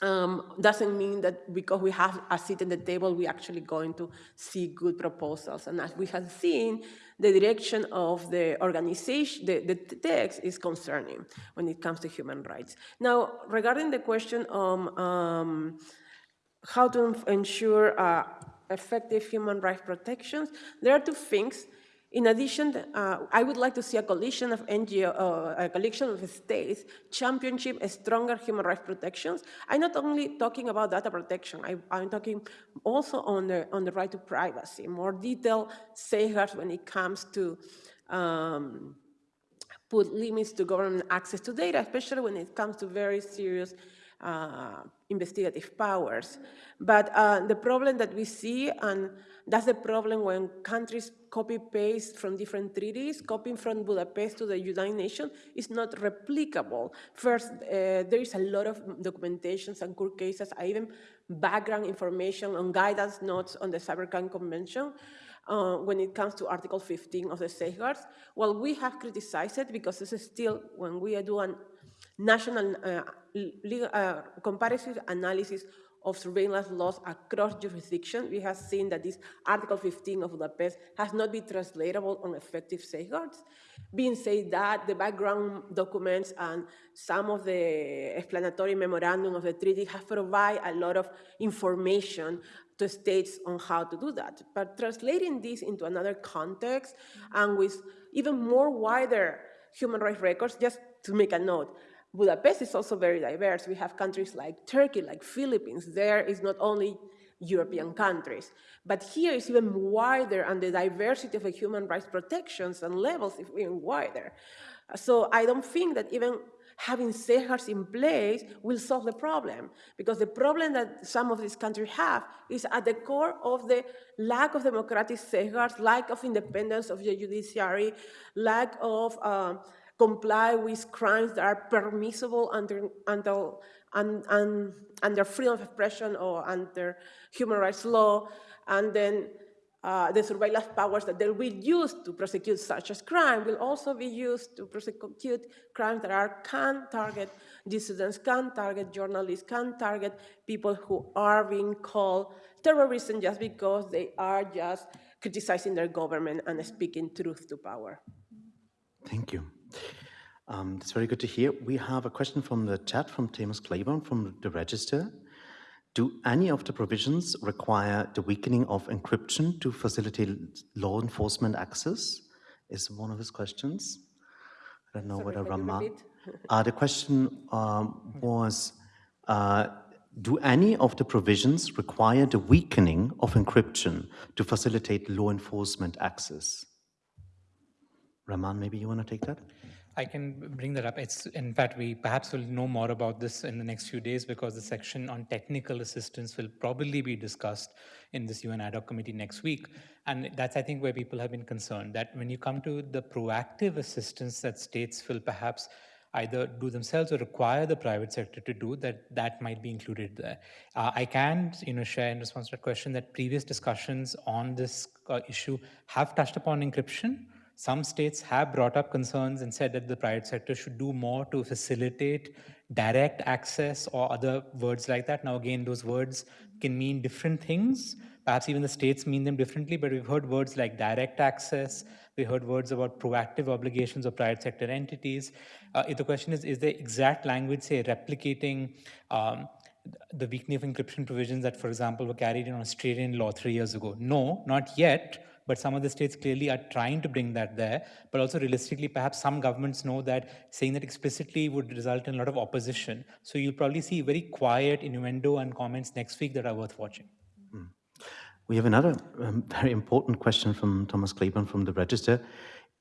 um, doesn't mean that because we have a seat at the table, we're actually going to see good proposals. And as we have seen, the direction of the organization, the, the text is concerning when it comes to human rights. Now, regarding the question on um, how to ensure uh, effective human rights protections, there are two things in addition, uh, I would like to see a coalition of NGO, uh, a coalition of states championship stronger human rights protections. I'm not only talking about data protection, I, am talking also on the, on the right to privacy, more detailed safeguards when it comes to um, put limits to government access to data, especially when it comes to very serious uh, investigative powers. But uh, the problem that we see, and that's the problem when countries copy-paste from different treaties, copying from Budapest to the United Nations is not replicable. First, uh, there is a lot of documentations and court cases, even background information on guidance notes on the Cybercrime Convention, uh, when it comes to Article 15 of the safeguards. Well, we have criticized it because this is still, when we do a national uh, legal, uh, comparative analysis of surveillance laws across jurisdictions, we have seen that this Article 15 of the Budapest has not been translatable on effective safeguards. Being said that, the background documents and some of the explanatory memorandum of the treaty have provided a lot of information to states on how to do that. But translating this into another context and with even more wider human rights records, just to make a note, Budapest is also very diverse. We have countries like Turkey, like Philippines. There is not only European countries. But here is even wider, and the diversity of the human rights protections and levels is even wider. So I don't think that even having safeguards in place will solve the problem, because the problem that some of these countries have is at the core of the lack of democratic safeguards, lack of independence of the judiciary, lack of uh, comply with crimes that are permissible under, under, under, under freedom of expression or under human rights law, and then uh, the surveillance powers that they will use to prosecute such as crime will also be used to prosecute crimes that are can target dissidents, can target journalists, can target people who are being called terrorists just because they are just criticizing their government and speaking truth to power. Thank you. Um, that's very good to hear. We have a question from the chat from Thomas Claburn from the Register. Do any of the provisions require the weakening of encryption to facilitate law enforcement access? Is one of his questions. I don't know Sorry, whether Rama. Uh, the question um, was, uh, do any of the provisions require the weakening of encryption to facilitate law enforcement access? Raman, maybe you want to take that? I can bring that up. It's in fact we perhaps will know more about this in the next few days because the section on technical assistance will probably be discussed in this UN ad hoc committee next week. And that's I think where people have been concerned that when you come to the proactive assistance that states will perhaps either do themselves or require the private sector to do that that might be included there uh, i can you know share in response to that question that previous discussions on this uh, issue have touched upon encryption some states have brought up concerns and said that the private sector should do more to facilitate direct access or other words like that. Now, again, those words can mean different things. Perhaps even the states mean them differently, but we've heard words like direct access. We heard words about proactive obligations of private sector entities. Uh, the question is, is the exact language, say, replicating um, the weakening of encryption provisions that, for example, were carried in Australian law three years ago? No, not yet but some of the states clearly are trying to bring that there. But also realistically, perhaps some governments know that saying that explicitly would result in a lot of opposition. So you'll probably see very quiet innuendo and comments next week that are worth watching. Mm. We have another um, very important question from Thomas Claburn from the Register.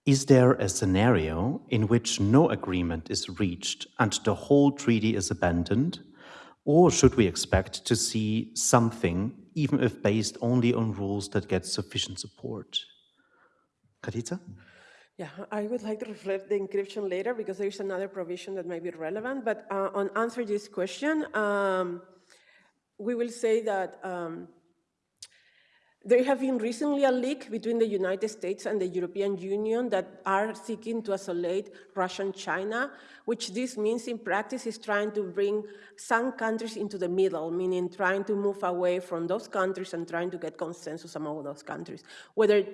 Is there a scenario in which no agreement is reached and the whole treaty is abandoned? Or should we expect to see something even if based only on rules that get sufficient support. Katitza? Yeah, I would like to reflect the encryption later because there is another provision that might be relevant. But uh, on answer this question, um, we will say that um, there have been recently a leak between the United States and the European Union that are seeking to isolate Russia and China, which this means in practice is trying to bring some countries into the middle, meaning trying to move away from those countries and trying to get consensus among those countries. Whether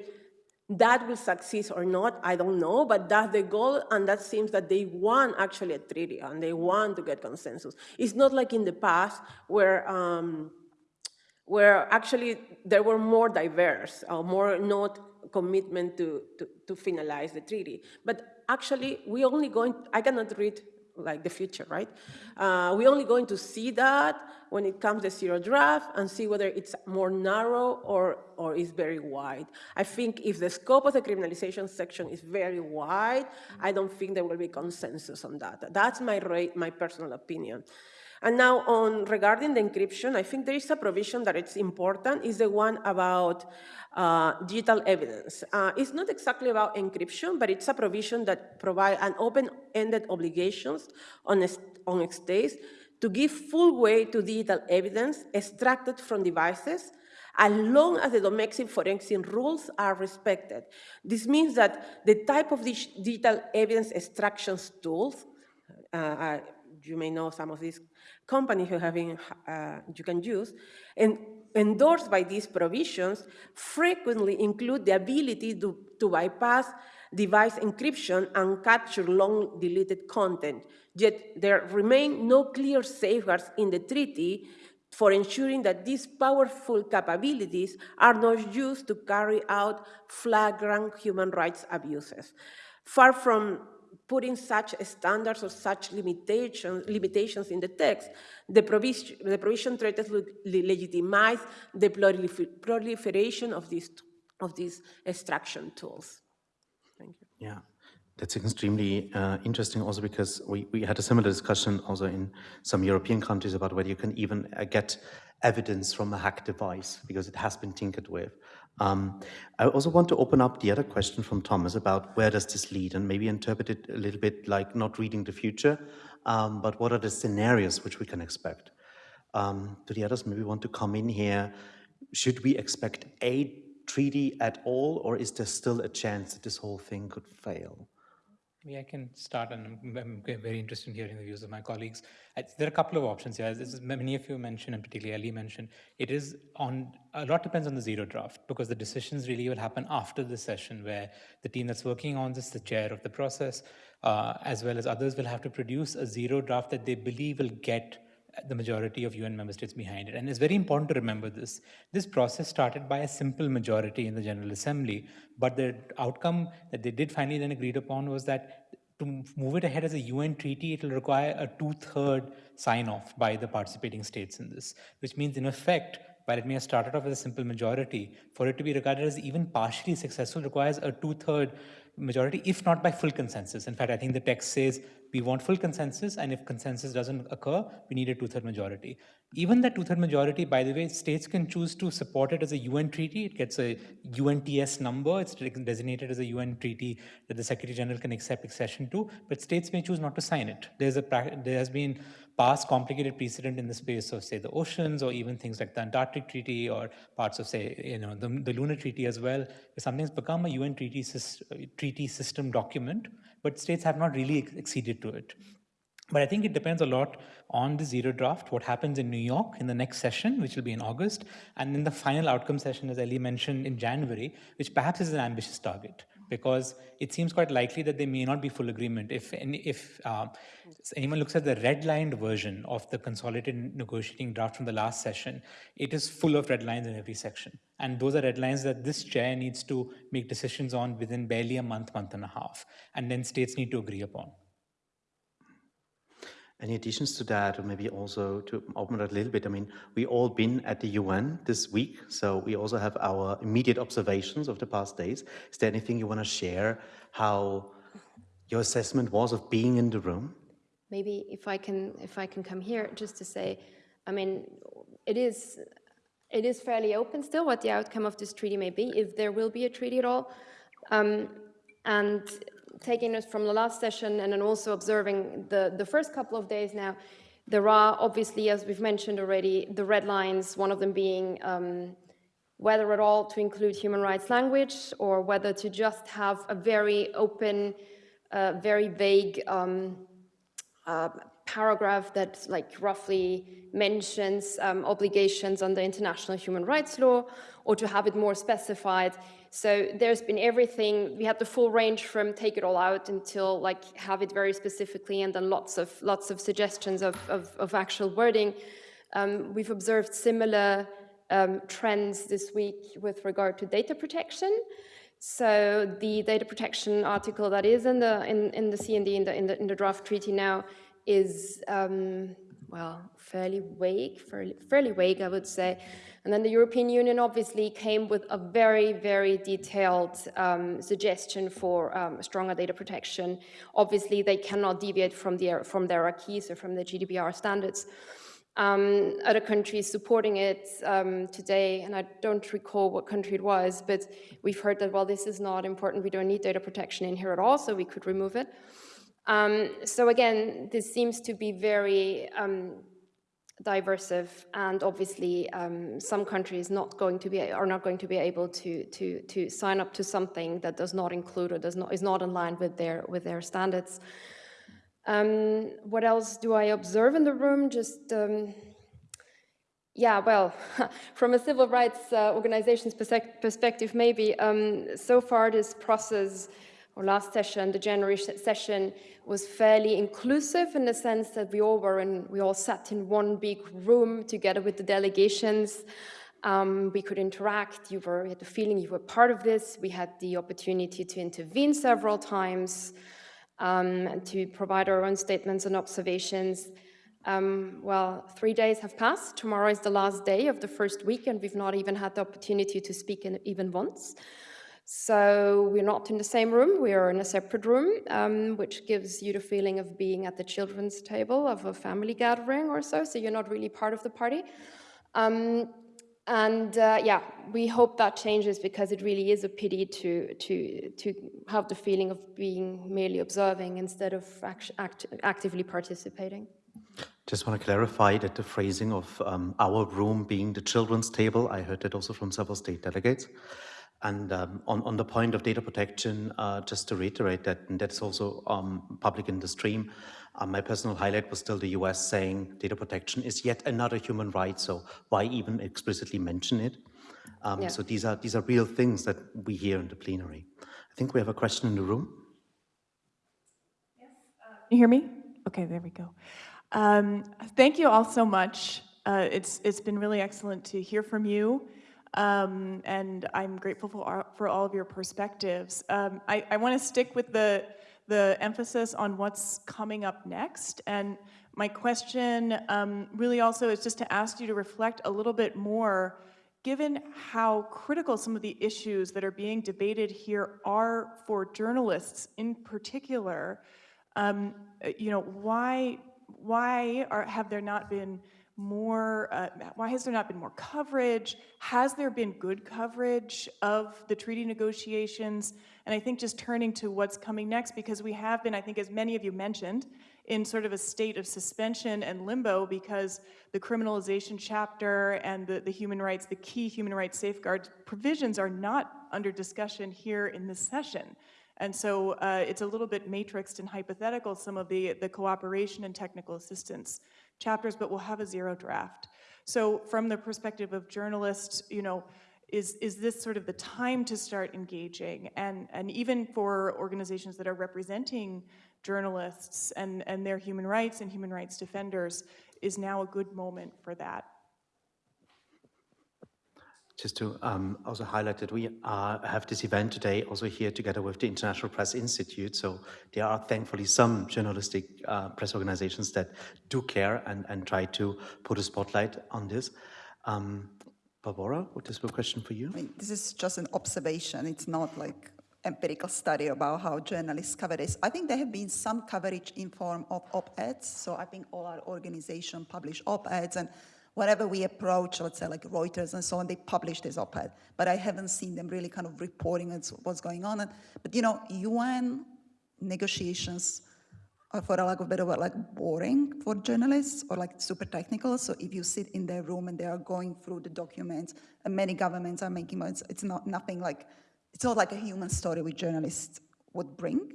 that will succeed or not, I don't know, but that's the goal, and that seems that they want actually a treaty, and they want to get consensus. It's not like in the past where um, where actually there were more diverse, or more not commitment to, to, to finalize the treaty. But actually, we only going, I cannot read like the future, right? Uh, we're only going to see that when it comes to zero draft and see whether it's more narrow or, or is very wide. I think if the scope of the criminalization section is very wide, I don't think there will be consensus on that. That's my, my personal opinion. And now on regarding the encryption, I think there is a provision that it's important, is the one about uh, digital evidence. Uh, it's not exactly about encryption, but it's a provision that provide an open-ended obligations on, on states to give full weight to digital evidence extracted from devices as long as the domestic forensic rules are respected. This means that the type of digital evidence extraction tools, uh, you may know some of these companies who have been, uh, you can use, and endorsed by these provisions frequently include the ability to, to bypass device encryption and capture long deleted content. Yet there remain no clear safeguards in the treaty for ensuring that these powerful capabilities are not used to carry out flagrant human rights abuses. Far from putting such standards or such limitations, limitations in the text, the provision, the provision to legitimize the proliferation of these, of these extraction tools. Thank you. Yeah. That's extremely uh, interesting also because we, we had a similar discussion also in some European countries about whether you can even uh, get evidence from a hacked device because it has been tinkered with. Um, I also want to open up the other question from Thomas about where does this lead and maybe interpret it a little bit like not reading the future, um, but what are the scenarios which we can expect? Um, do the others maybe want to come in here? Should we expect a treaty at all or is there still a chance that this whole thing could fail? Maybe I can start, and I'm, very interested in hearing the views of my colleagues. There are a couple of options here. As many of you mentioned, and particularly Ali mentioned, it is on a lot depends on the zero draft because the decisions really will happen after the session, where the team that's working on this, the chair of the process, uh, as well as others, will have to produce a zero draft that they believe will get the majority of UN member states behind it. And it's very important to remember this. This process started by a simple majority in the General Assembly, but the outcome that they did finally then agreed upon was that to move it ahead as a UN treaty, it will require a two-third sign-off by the participating states in this, which means in effect, while it may have started off as a simple majority, for it to be regarded as even partially successful requires a two-third majority, if not by full consensus. In fact, I think the text says we want full consensus, and if consensus doesn't occur, we need a two-third majority. Even that two-third majority, by the way, states can choose to support it as a UN treaty. It gets a UNTS number. It's designated as a UN treaty that the Secretary General can accept accession to, but states may choose not to sign it. There's a there has been past complicated precedent in the space of, say, the oceans, or even things like the Antarctic Treaty, or parts of, say, you know, the, the Lunar Treaty as well. Something's become a UN treaty, treaty system document, but states have not really acceded to it. But I think it depends a lot on the zero draft, what happens in New York in the next session, which will be in August, and then the final outcome session, as Ellie mentioned, in January, which perhaps is an ambitious target because it seems quite likely that there may not be full agreement. If, if uh, anyone looks at the redlined version of the consolidated negotiating draft from the last session, it is full of red lines in every section. And those are red lines that this chair needs to make decisions on within barely a month, month and a half. And then states need to agree upon. Any additions to that, or maybe also to open it a little bit? I mean, we all been at the UN this week, so we also have our immediate observations of the past days. Is there anything you want to share? How your assessment was of being in the room? Maybe if I can, if I can come here, just to say, I mean, it is it is fairly open still what the outcome of this treaty may be, if there will be a treaty at all. Um, and taking us from the last session and then also observing the, the first couple of days now, there are obviously, as we've mentioned already, the red lines, one of them being um, whether at all to include human rights language or whether to just have a very open, uh, very vague um, uh, paragraph that like roughly mentions um, obligations under international human rights law or to have it more specified so there's been everything. We had the full range from take it all out until like have it very specifically, and then lots of lots of suggestions of of, of actual wording. Um, we've observed similar um, trends this week with regard to data protection. So the data protection article that is in the in, in the CND in the, in the in the draft treaty now is um, well, fairly vague, fairly, fairly vague, I would say. And then the European Union obviously came with a very, very detailed um, suggestion for um, stronger data protection. Obviously, they cannot deviate from, the, from their acquis or from the GDPR standards. Um, other countries supporting it um, today, and I don't recall what country it was, but we've heard that, well, this is not important, we don't need data protection in here at all, so we could remove it. Um, so again, this seems to be very um, diversive, and obviously um, some countries not going to be are not going to be able to to to sign up to something that does not include or does not is not in line with their with their standards. Um, what else do I observe in the room? Just, um, yeah, well, from a civil rights uh, organization's perspective, maybe, um, so far this process, or last session, the January session, was fairly inclusive in the sense that we all were in, we all sat in one big room together with the delegations. Um, we could interact, you were, had the feeling you were part of this. We had the opportunity to intervene several times um, and to provide our own statements and observations. Um, well, three days have passed. Tomorrow is the last day of the first week, and we've not even had the opportunity to speak in, even once. So we're not in the same room, we are in a separate room, um, which gives you the feeling of being at the children's table of a family gathering or so, so you're not really part of the party. Um, and uh, yeah, we hope that changes because it really is a pity to, to, to have the feeling of being merely observing instead of act, act, actively participating. Just want to clarify that the phrasing of um, our room being the children's table, I heard that also from several state delegates. And um, on, on the point of data protection, uh, just to reiterate that, and that's also um, public in the stream, uh, my personal highlight was still the US saying data protection is yet another human right, so why even explicitly mention it? Um, yeah. So these are, these are real things that we hear in the plenary. I think we have a question in the room. Yes, uh, you hear me? Okay, there we go. Um, thank you all so much. Uh, it's, it's been really excellent to hear from you. Um, and I'm grateful for, for all of your perspectives. Um, I, I want to stick with the the emphasis on what's coming up next. And my question um, really also is just to ask you to reflect a little bit more, given how critical some of the issues that are being debated here are for journalists in particular, um, you know, why, why are, have there not been more, uh, why has there not been more coverage? Has there been good coverage of the treaty negotiations? And I think just turning to what's coming next, because we have been, I think as many of you mentioned, in sort of a state of suspension and limbo because the criminalization chapter and the, the human rights, the key human rights safeguards provisions are not under discussion here in this session. And so uh, it's a little bit matrixed and hypothetical, some of the, the cooperation and technical assistance chapters, but we'll have a zero draft. So from the perspective of journalists, you know, is, is this sort of the time to start engaging? And, and even for organizations that are representing journalists and, and their human rights and human rights defenders, is now a good moment for that. Just to um, also highlight that we uh, have this event today also here together with the International Press Institute. So there are thankfully some journalistic uh, press organizations that do care and, and try to put a spotlight on this. Um, Barbora, what is a question for you? I mean, this is just an observation. It's not like empirical study about how journalists cover this. I think there have been some coverage in form of op-eds. So I think all our organizations publish op-eds and whenever we approach, let's say like Reuters and so on, they publish this op-ed, but I haven't seen them really kind of reporting what's going on. But you know, UN negotiations are for a lack of better word, like boring for journalists or like super technical. So if you sit in their room and they are going through the documents and many governments are making, it's, it's not nothing like, it's not like a human story which journalists would bring.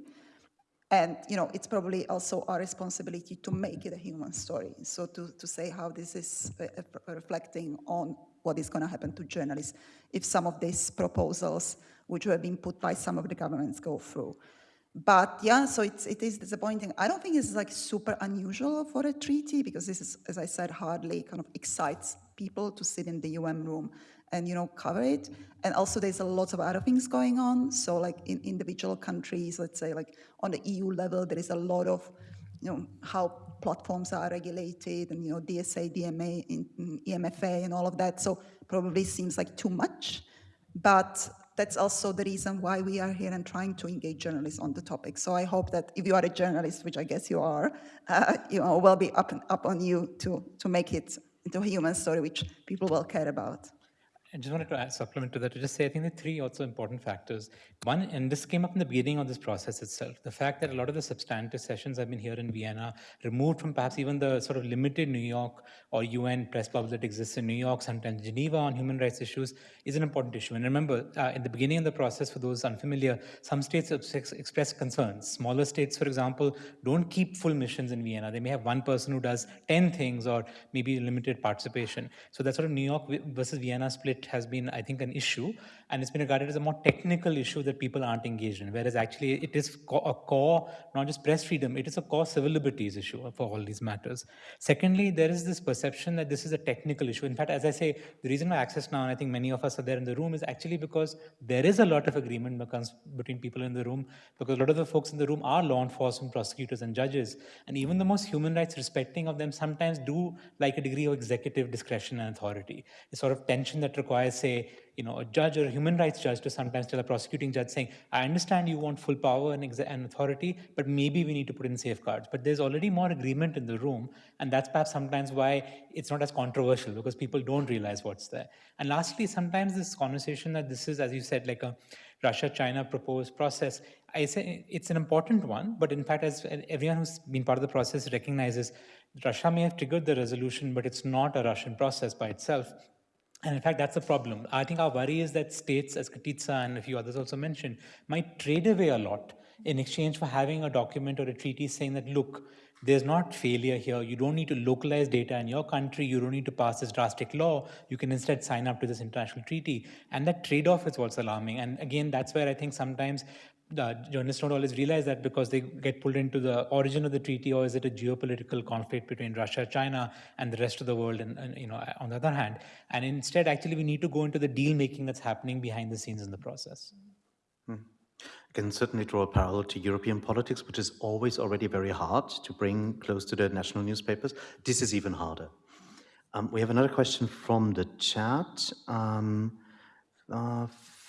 And you know, it's probably also our responsibility to make it a human story. So to, to say how this is uh, uh reflecting on what is going to happen to journalists if some of these proposals, which have been put by some of the governments, go through. But yeah, so it's, it is disappointing. I don't think it's like super unusual for a treaty because this is, as I said, hardly kind of excites people to sit in the UN room and you know cover it. And also there's a lot of other things going on. So like in individual countries, let's say like on the EU level, there is a lot of you know how platforms are regulated and, you know, DSA, DMA, EMFA and all of that. So probably seems like too much. But that's also the reason why we are here and trying to engage journalists on the topic. So I hope that if you are a journalist, which I guess you are, uh, you know, will be up, and, up on you to, to make it into a human story which people will care about. I just wanted to add, supplement to that to just say I think the three also important factors. One, and this came up in the beginning of this process itself, the fact that a lot of the substantive sessions I've been here in Vienna, removed from perhaps even the sort of limited New York or UN press bubble that exists in New York, sometimes Geneva on human rights issues, is an important issue. And remember, uh, in the beginning of the process, for those unfamiliar, some states ex- express concerns. Smaller states, for example, don't keep full missions in Vienna. They may have one person who does 10 things or maybe limited participation. So that sort of New York versus Vienna split has been, I think, an issue, and it's been regarded as a more technical issue that people aren't engaged in, whereas actually it is a core, not just press freedom, it is a core civil liberties issue for all these matters. Secondly, there is this perception that this is a technical issue. In fact, as I say, the reason why Access Now, and I think many of us are there in the room, is actually because there is a lot of agreement between people in the room, because a lot of the folks in the room are law enforcement, prosecutors, and judges, and even the most human rights respecting of them sometimes do like a degree of executive discretion and authority. A sort of tension that requires, say, you know, a judge or a human rights judge to sometimes tell a prosecuting judge saying, I understand you want full power and, and authority, but maybe we need to put in safeguards. But there's already more agreement in the room, and that's perhaps sometimes why it's not as controversial because people don't realize what's there. And lastly, sometimes this conversation that this is, as you said, like a Russia-China proposed process, I say it's an important one, but in fact, as everyone who's been part of the process recognizes, Russia may have triggered the resolution, but it's not a Russian process by itself. And in fact, that's the problem. I think our worry is that states, as Katitza and a few others also mentioned, might trade away a lot in exchange for having a document or a treaty saying that, look, there's not failure here. You don't need to localize data in your country. You don't need to pass this drastic law. You can instead sign up to this international treaty. And that trade off is what's alarming. And again, that's where I think sometimes the journalists don't always realize that because they get pulled into the origin of the treaty or is it a geopolitical conflict between Russia, China, and the rest of the world, and, and you know, on the other hand. And instead, actually, we need to go into the deal making that's happening behind the scenes in the process. I can certainly draw a parallel to European politics, which is always already very hard to bring close to the national newspapers. This is even harder. Um, we have another question from the chat. Um, uh,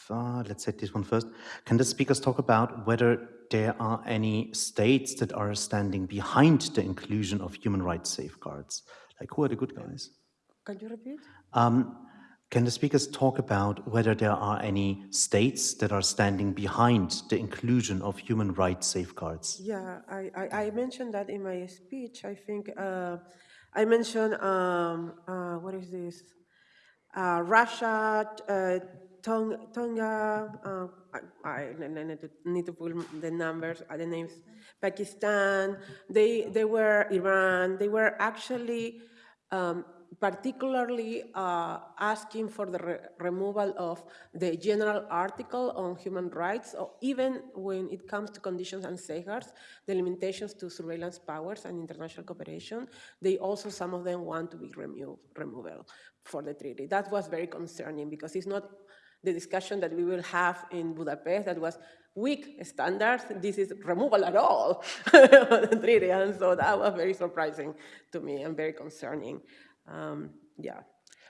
uh, let's take this one first. Can the speakers talk about whether there are any states that are standing behind the inclusion of human rights safeguards? Like, who are the good guys? Can you repeat? Um, can the speakers talk about whether there are any states that are standing behind the inclusion of human rights safeguards? Yeah, I, I, I mentioned that in my speech. I think uh, I mentioned, um, uh, what is this? Uh, Russia, uh, Tonga, Tonga uh, I, I I need to, need to pull the numbers, uh, the names, Pakistan, they, they were Iran, they were actually um, particularly uh, asking for the re removal of the general article on human rights, or even when it comes to conditions and safeguards, the limitations to surveillance powers and international cooperation, they also, some of them want to be removed, removal for the treaty. That was very concerning because it's not the discussion that we will have in Budapest that was weak standards, this is removal at all, the treaty, and so that was very surprising to me and very concerning. Um, yeah.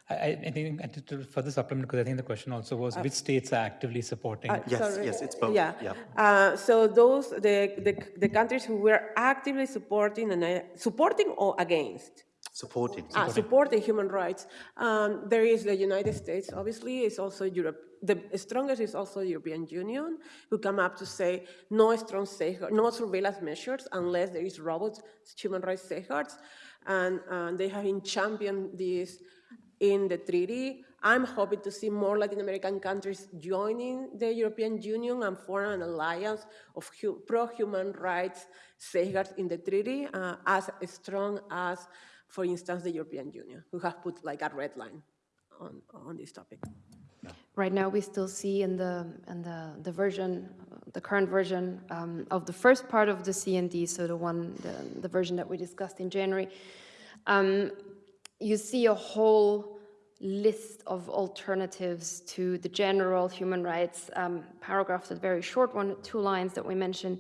I, I I think and to, to further supplement, because I think the question also was which states are actively supporting. Uh, Yes, sorry. yes, it's both, Yeah. yeah. Uh, so those the, the the countries who were actively supporting and uh, supporting or against. Supporting. Ah, supporting human rights. Um, there is the United States, obviously, it's also Europe. The strongest is also the European Union, who come up to say no strong safeguard, no surveillance measures unless there is robust human rights safeguards. And, and they have been championed this in the treaty. I'm hoping to see more Latin American countries joining the European Union and form an alliance of pro-human rights safeguards in the treaty uh, as strong as, for instance, the European Union, who have put like a red line on, on this topic. Right now, we still see in the in the the version, the current version um, of the first part of the CND, so the one the, the version that we discussed in January, um, you see a whole list of alternatives to the general human rights um, paragraph, that very short one, two lines that we mentioned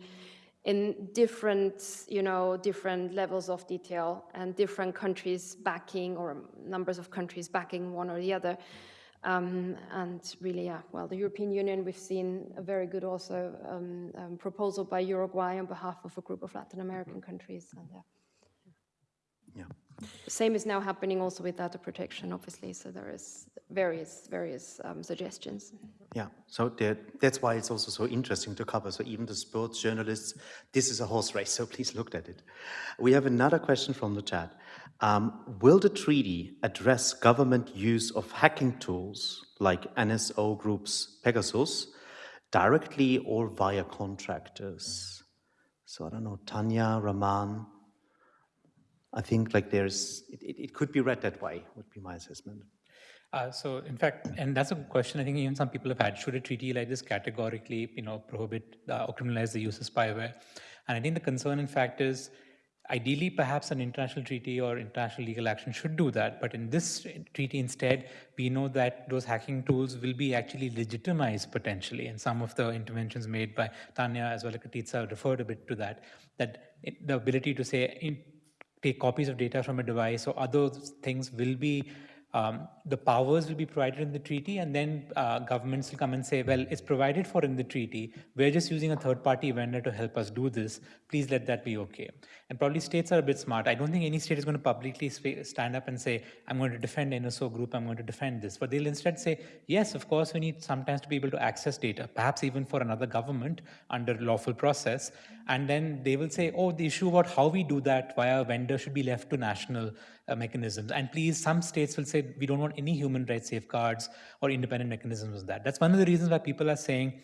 in different, you know, different levels of detail and different countries backing or numbers of countries backing one or the other. Um, and really, yeah, well, the European Union, we've seen a very good also um, um, proposal by Uruguay on behalf of a group of Latin American countries. And, yeah. Yeah. Same is now happening also with data protection, obviously. So there is various, various um, suggestions. Yeah, so that's why it's also so interesting to cover. So even the sports journalists, this is a horse race, so please look at it. We have another question from the chat. Um, will the treaty address government use of hacking tools like NSO Group's Pegasus directly or via contractors? So I don't know, Tanja, Raman, I think like there's, it, it, could be read that way, would be my assessment. Uh, so in fact, and that's a good question I think even some people have had, should a treaty like this categorically, you know, prohibit uh, or criminalize the use of spyware? And I think the concern in fact is, ideally perhaps an international treaty or international legal action should do that. But in this treaty instead, we know that those hacking tools will be actually legitimized potentially. And some of the interventions made by Tanja as well as Katitza referred a bit to that, that the ability to say, in, take copies of data from a device or other things will be um, the powers will be provided in the treaty and then uh, governments will come and say, well, it's provided for in the treaty. We're just using a third party vendor to help us do this. Please let that be okay. And probably states are a bit smart. I don't think any state is going to publicly stand up and say, I'm going to defend NSO group, I'm going to defend this. But they'll instead say, yes, of course, we need sometimes to be able to access data, perhaps even for another government under lawful process. And then they will say, oh, the issue about how we do that via a vendor should be left to national uh, mechanisms. And please, some states will say, we don't want any human rights safeguards or independent mechanisms of that. That's one of the reasons why people are saying,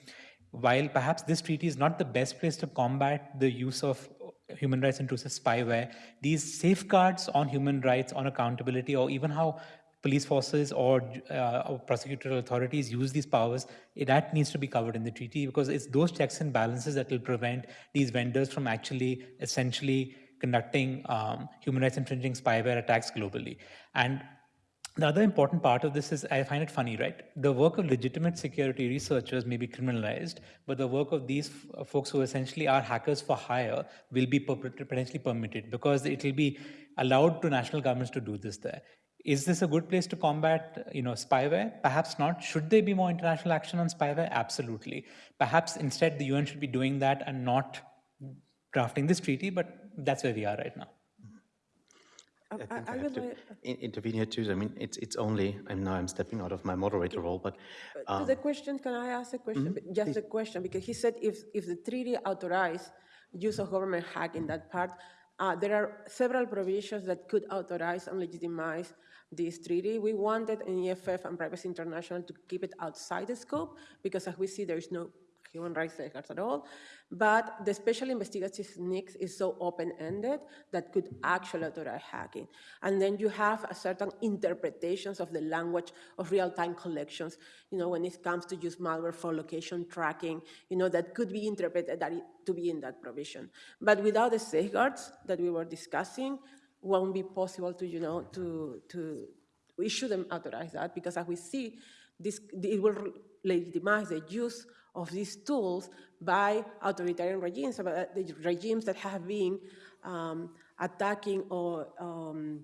while perhaps this treaty is not the best place to combat the use of human rights intrusive spyware, these safeguards on human rights, on accountability, or even how police forces or, uh, or prosecutorial authorities use these powers, it, that needs to be covered in the treaty because it's those checks and balances that will prevent these vendors from actually essentially conducting um, human rights infringing spyware attacks globally. And the other important part of this is I find it funny, right? The work of legitimate security researchers may be criminalized, but the work of these folks who essentially are hackers for hire will be potentially permitted because it will be allowed to national governments to do this there. Is this a good place to combat, you know, spyware? Perhaps not. Should there be more international action on spyware? Absolutely. Perhaps instead the UN should be doing that and not drafting this treaty, but that's where we are right now. I, think I, I, I would like, intervene here too. I mean, it's it's only. I'm now I'm stepping out of my moderator role, but um, to the question, can I ask a question? Mm -hmm, Just please. a question, because he said if if the treaty authorized use of government hack in that part, uh, there are several provisions that could authorize and legitimize this treaty. We wanted in EFF and Privacy International to keep it outside the scope because, as we see, there is no human rights safeguards at all. But the special investigative techniques is so open-ended that could actually authorize hacking. And then you have a certain interpretations of the language of real-time collections, you know, when it comes to use malware for location tracking, you know, that could be interpreted that to be in that provision. But without the safeguards that we were discussing, won't be possible to, you know, to, to, we shouldn't authorize that because as we see, this, it will legitimize the use of these tools by authoritarian regimes, the regimes that have been um, attacking or, um,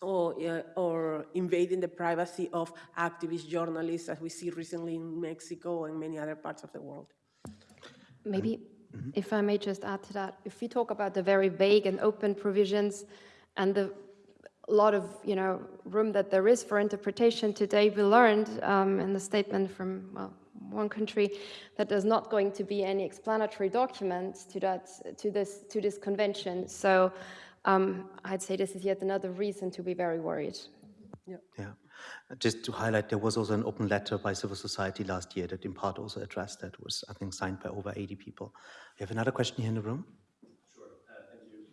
or, uh, or invading the privacy of activist journalists, as we see recently in Mexico and many other parts of the world. Maybe, mm -hmm. if I may just add to that, if we talk about the very vague and open provisions and the lot of you know room that there is for interpretation today, we learned um, in the statement from well, one country that there's not going to be any explanatory documents to that to this to this convention. So um, I'd say this is yet another reason to be very worried. Yeah. yeah. Just to highlight, there was also an open letter by civil society last year that in part also addressed that was, I think, signed by over 80 people. we have another question here in the room?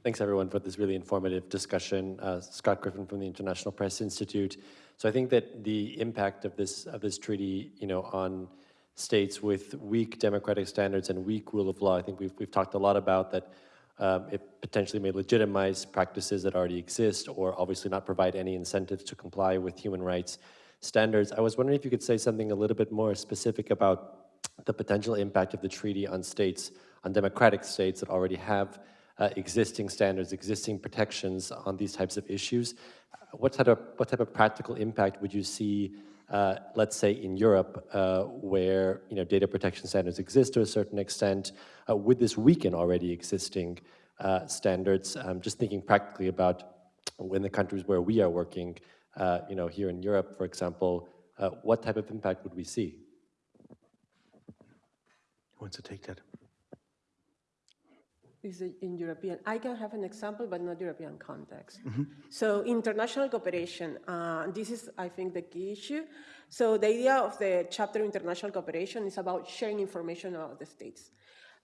Thanks everyone for this really informative discussion. Uh, Scott Griffin from the International Press Institute. So I think that the impact of this of this treaty, you know, on states with weak democratic standards and weak rule of law. I think we've, we've talked a lot about that um, it potentially may legitimize practices that already exist or obviously not provide any incentives to comply with human rights standards. I was wondering if you could say something a little bit more specific about the potential impact of the treaty on states, on democratic states that already have uh, existing standards, existing protections on these types of issues. What type of, what type of practical impact would you see, uh, let's say in Europe, uh, where you know, data protection standards exist to a certain extent? Uh, would this weaken already existing uh, standards? I'm just thinking practically about in the countries where we are working, uh, you know, here in Europe, for example, what type of impact would we see? Who wants to take that? Is in European. I can have an example, but not European context. Mm -hmm. So international cooperation, uh, this is, I think, the key issue. So the idea of the chapter international cooperation is about sharing information about the states.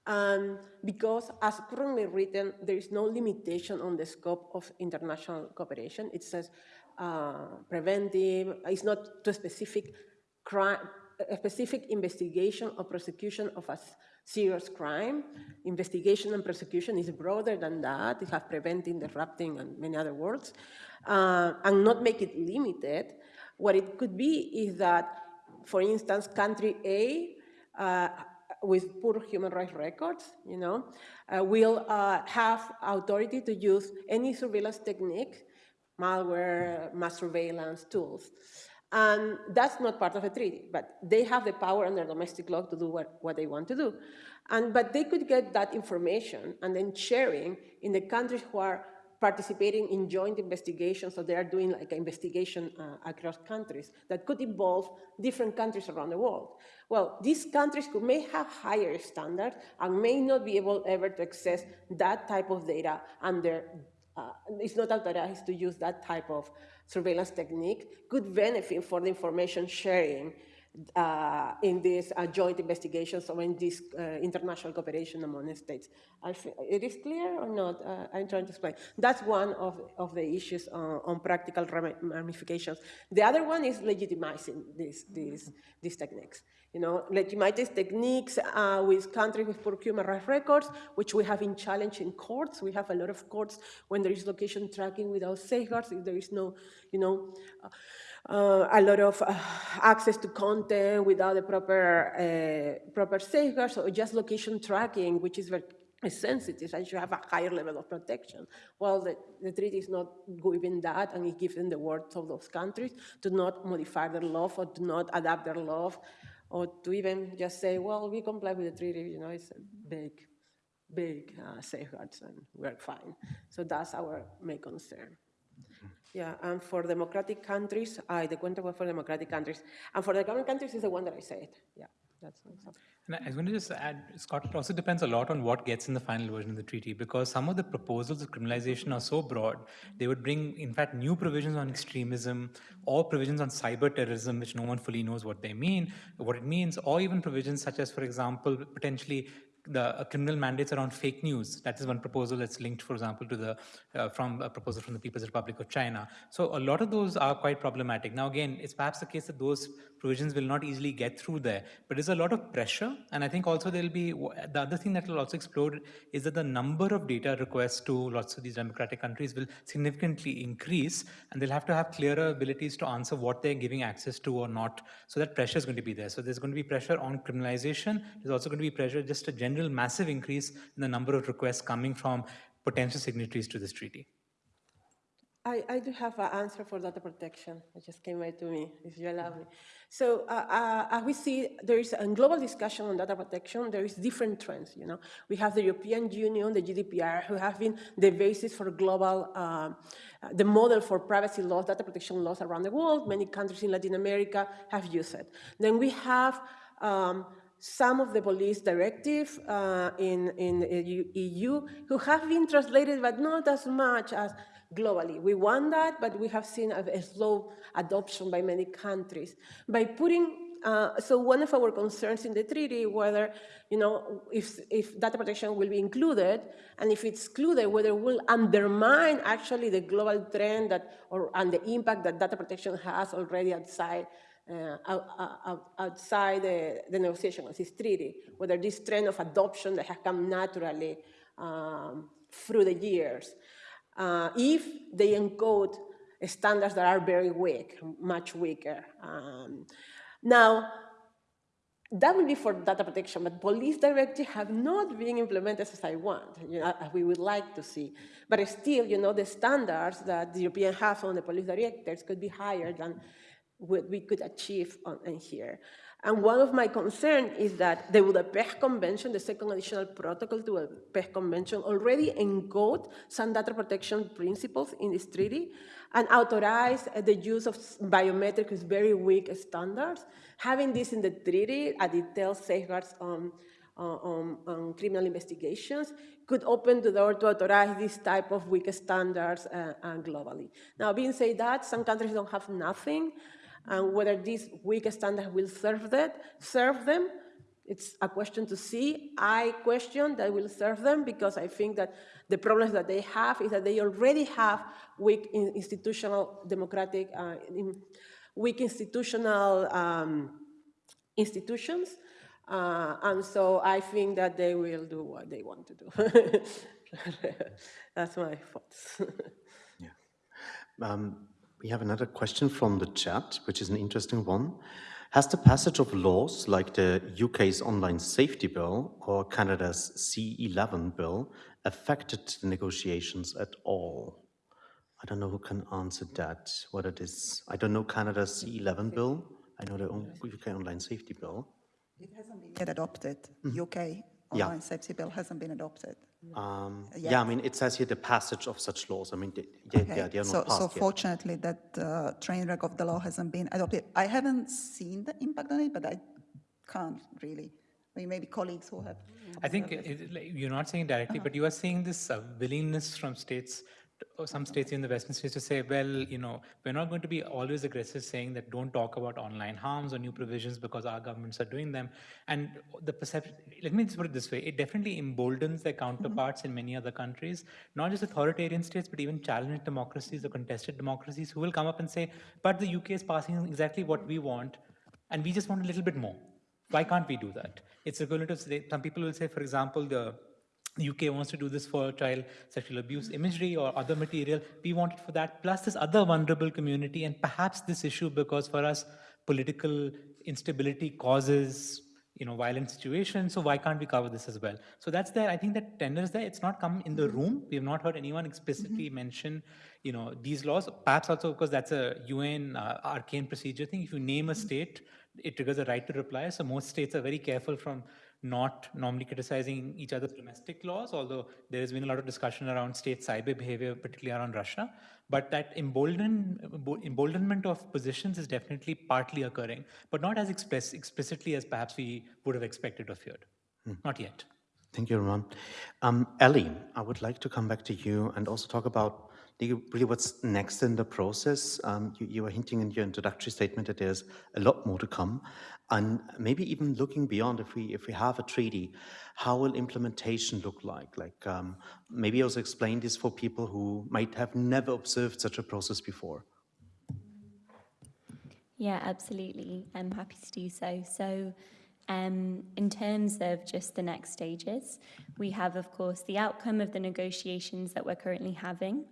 Um, because as currently written, there is no limitation on the scope of international cooperation. It says uh, preventive, it's not too specific crime, a specific investigation or prosecution of a serious crime. Investigation and prosecution is broader than that. It has preventing, disrupting, and many other words, uh, and not make it limited. What it could be is that, for instance, country A uh, with poor human rights records, you know, uh, will uh, have authority to use any surveillance technique, malware, mass surveillance tools. And that's not part of the treaty, but they have the power under domestic law to do what, what they want to do. And, but they could get that information and then sharing in the countries who are participating in joint investigations, so they are doing like an investigation uh, across countries that could involve different countries around the world. Well, these countries could, may have higher standards and may not be able ever to access that type of data under, uh, it's not authorized to use that type of surveillance technique could benefit for the information sharing uh, in these uh, joint investigations or in this uh, international cooperation among states. It is clear or not? Uh, I'm trying to explain. That's one of, of the issues on, on practical ramifications. The other one is legitimizing these, these, these techniques. You know, legitimizing techniques uh, with countries with poor human rights records, which we have in challenge in courts. We have a lot of courts when there is location tracking without safeguards, if there is no, you know, uh, a lot of uh, access to content without the proper, uh, proper safeguards, or just location tracking, which is very sensitive and should have a higher level of protection. Well, the, the treaty is not giving that, and it gives them the words of those countries to not modify their law or to not adapt their law, or to even just say, well, we comply with the treaty, you know, it's a big, big uh, safeguards, and we're fine. So that's our main concern. Yeah, and for democratic countries, I the cuenta was for democratic countries. And for the government countries is the one that I said. Yeah, that's And I was going to just add, Scott, it also depends a lot on what gets in the final version of the treaty because some of the proposals of criminalization are so broad, they would bring, in fact, new provisions on extremism or provisions on cyber terrorism, which no one fully knows what they mean, what it means, or even provisions such as, for example, potentially the uh, criminal mandates around fake news. That is one proposal that's linked, for example, to the uh, from a proposal from the People's Republic of China. So a lot of those are quite problematic. Now, again, it's perhaps the case that those provisions will not easily get through there, but there's a lot of pressure. And I think also there'll be the other thing that will also explode is that the number of data requests to lots of these democratic countries will significantly increase, and they'll have to have clearer abilities to answer what they're giving access to or not. So that pressure is going to be there. So there's going to be pressure on criminalization. There's also going to be pressure just a general massive increase in the number of requests coming from potential signatories to this treaty? I, I do have an answer for data protection. It just came right to me, if you allow me. So uh, uh, as we see, there is a global discussion on data protection. There is different trends, you know. We have the European Union, the GDPR, who have been the basis for global, uh, the model for privacy laws, data protection laws around the world. Many countries in Latin America have used it. Then we have um, some of the police directive uh, in, in EU who have been translated, but not as much as globally. We want that, but we have seen a, a slow adoption by many countries. By putting uh, so one of our concerns in the treaty, whether, you know, if, if data protection will be included, and if it's excluded, whether it will undermine actually the global trend that, or, and the impact that data protection has already outside uh, outside the, the negotiation of this treaty, whether this trend of adoption that has come naturally um, through the years, uh, if they encode standards that are very weak, much weaker. Um, now, that will be for data protection, but police directives have not been implemented as I want, you know, as we would like to see. But still, you know, the standards that the European has on the police directives could be higher than what we could achieve on, in here. And one of my concerns is that the Budapest Convention, the second additional protocol to the Budapest Convention, already encode some data protection principles in this treaty and authorize the use of biometric with very weak standards. Having this in the treaty, a detailed safeguards on, on, on criminal investigations, could open the door to authorize this type of weak standards uh, and globally. Now, being said that, some countries don't have nothing, and whether these weak standards will serve that, serve them, it's a question to see. I question that will serve them because I think that the problems that they have is that they already have weak institutional democratic, uh, weak institutional um, institutions. Uh, and so I think that they will do what they want to do. That's my thoughts. yeah. Um, we have another question from the chat, which is an interesting one. Has the passage of laws like the UK's Online Safety Bill or Canada's C11 bill affected the negotiations at all? I don't know who can answer that, what it is. I don't know Canada's C11 bill. I know the UK Online Safety Bill. It hasn't been yet adopted. Mm-hmm. UK Online Safety Bill hasn't been adopted. Um, Yeah. yeah, I mean, it says here the passage of such laws. I mean, they, they, Okay, yeah, they are so, not passed so yet. fortunately that uh, train wreck of the law hasn't been adopted. I haven't seen the impact on it, but I can't really. I mean, maybe colleagues who have. I think it, it- like, you're not saying directly, but you are seeing this uh, willingness from states, or some states in the Western states to say, well, you know, we're not going to be always aggressive saying that don't talk about online harms or new provisions because our governments are doing them. And the perception, let me just put it this way, it definitely emboldens their mm-hmm. counterparts in many other countries, not just authoritarian states, but even challenged democracies or contested democracies who will come up and say, but the UK is passing exactly what we want, and we just want a little bit more. Why can't we do that? It's equivalent to say, some people will say, for example, the UK wants to do this for child sexual abuse imagery or other material. We want it for that, plus this other vulnerable community, and perhaps this issue because for us, political instability causes you know violent situations. So why can't we cover this as well? So that's there. I think that tender is there. It's not come in the mm-hmm. room. We have not heard anyone explicitly mm-hmm. mention you know these laws. Perhaps also because that's a UN uh, arcane procedure thing. If you name a mm-hmm. state, it triggers a right to reply. So most states are very careful from not normally criticizing each other's domestic laws, although there has been a lot of discussion around state cyber behavior, particularly around Russia. But that embolden, emboldenment of positions is definitely partly occurring, but not as express, explicitly as perhaps we would have expected or feared. Not yet. Thank you, Raman. Um, Ellie, I would like to come back to you and also talk about really what's next in the process. Um, you, you were hinting in your introductory statement that there's a lot more to come, and maybe even looking beyond. If we if we have a treaty, how will implementation look like? Like um, maybe also explain this for people who might have never observed such a process before. Yeah, absolutely. I'm happy to do so. So, um, in terms of just the next stages, we have, of course, the outcome of the negotiations that we're currently having.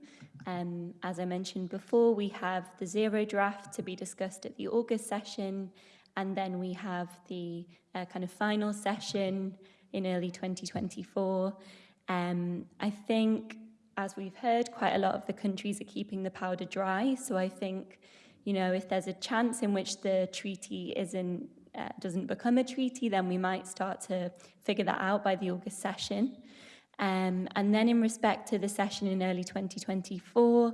Um, as I mentioned before, we have the zero draft to be discussed at the August session, and then we have the uh, kind of final session in early 2024. Um, I think, as we've heard, quite a lot of the countries are keeping the powder dry. So I think, you know, if there's a chance in which the treaty isn't uh, doesn't become a treaty, then we might start to figure that out by the August session. Um, and then, in respect to the session in early 2024,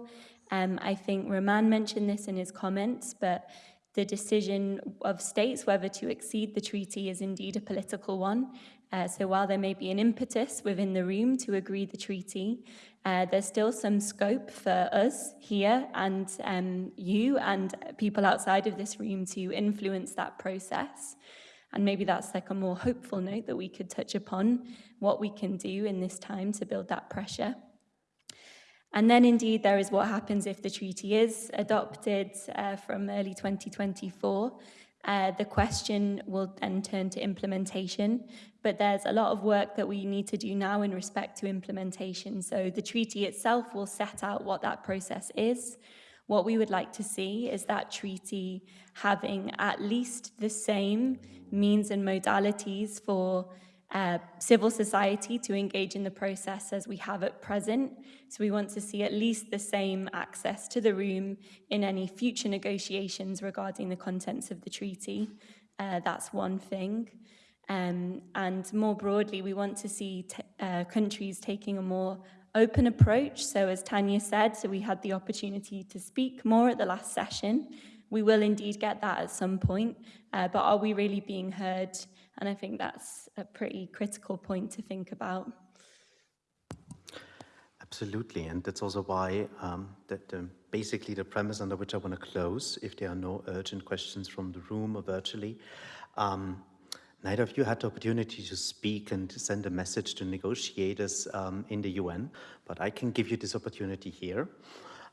um, I think Raman mentioned this in his comments, but the decision of states whether to exceed the treaty is indeed a political one. Uh, so while there may be an impetus within the room to agree the treaty, uh, there's still some scope for us here and um, you and people outside of this room to influence that process. And maybe that's like a more hopeful note that we could touch upon what we can do in this time to build that pressure. And then, indeed, there is what happens if the treaty is adopted uh, from early 2024. Uh, the question will then turn to implementation, but there's a lot of work that we need to do now in respect to implementation. So, the treaty itself will set out what that process is. What we would like to see is that treaty having at least the same means and modalities for uh, civil society to engage in the process as we have at present. So we want to see at least the same access to the room in any future negotiations regarding the contents of the treaty. Uh, that's one thing. Um, and more broadly, we want to see uh, countries taking a more open approach. So as Tanja said, so we had the opportunity to speak more at the last session. We will indeed get that at some point, uh, but are we really being heard? And I think that's a pretty critical point to think about. Absolutely, and that's also why um, that um, basically the premise under which I want to close, if there are no urgent questions from the room or virtually, um, Neither of you had the opportunity to speak and send a message to negotiators um, in the UN, but I can give you this opportunity here.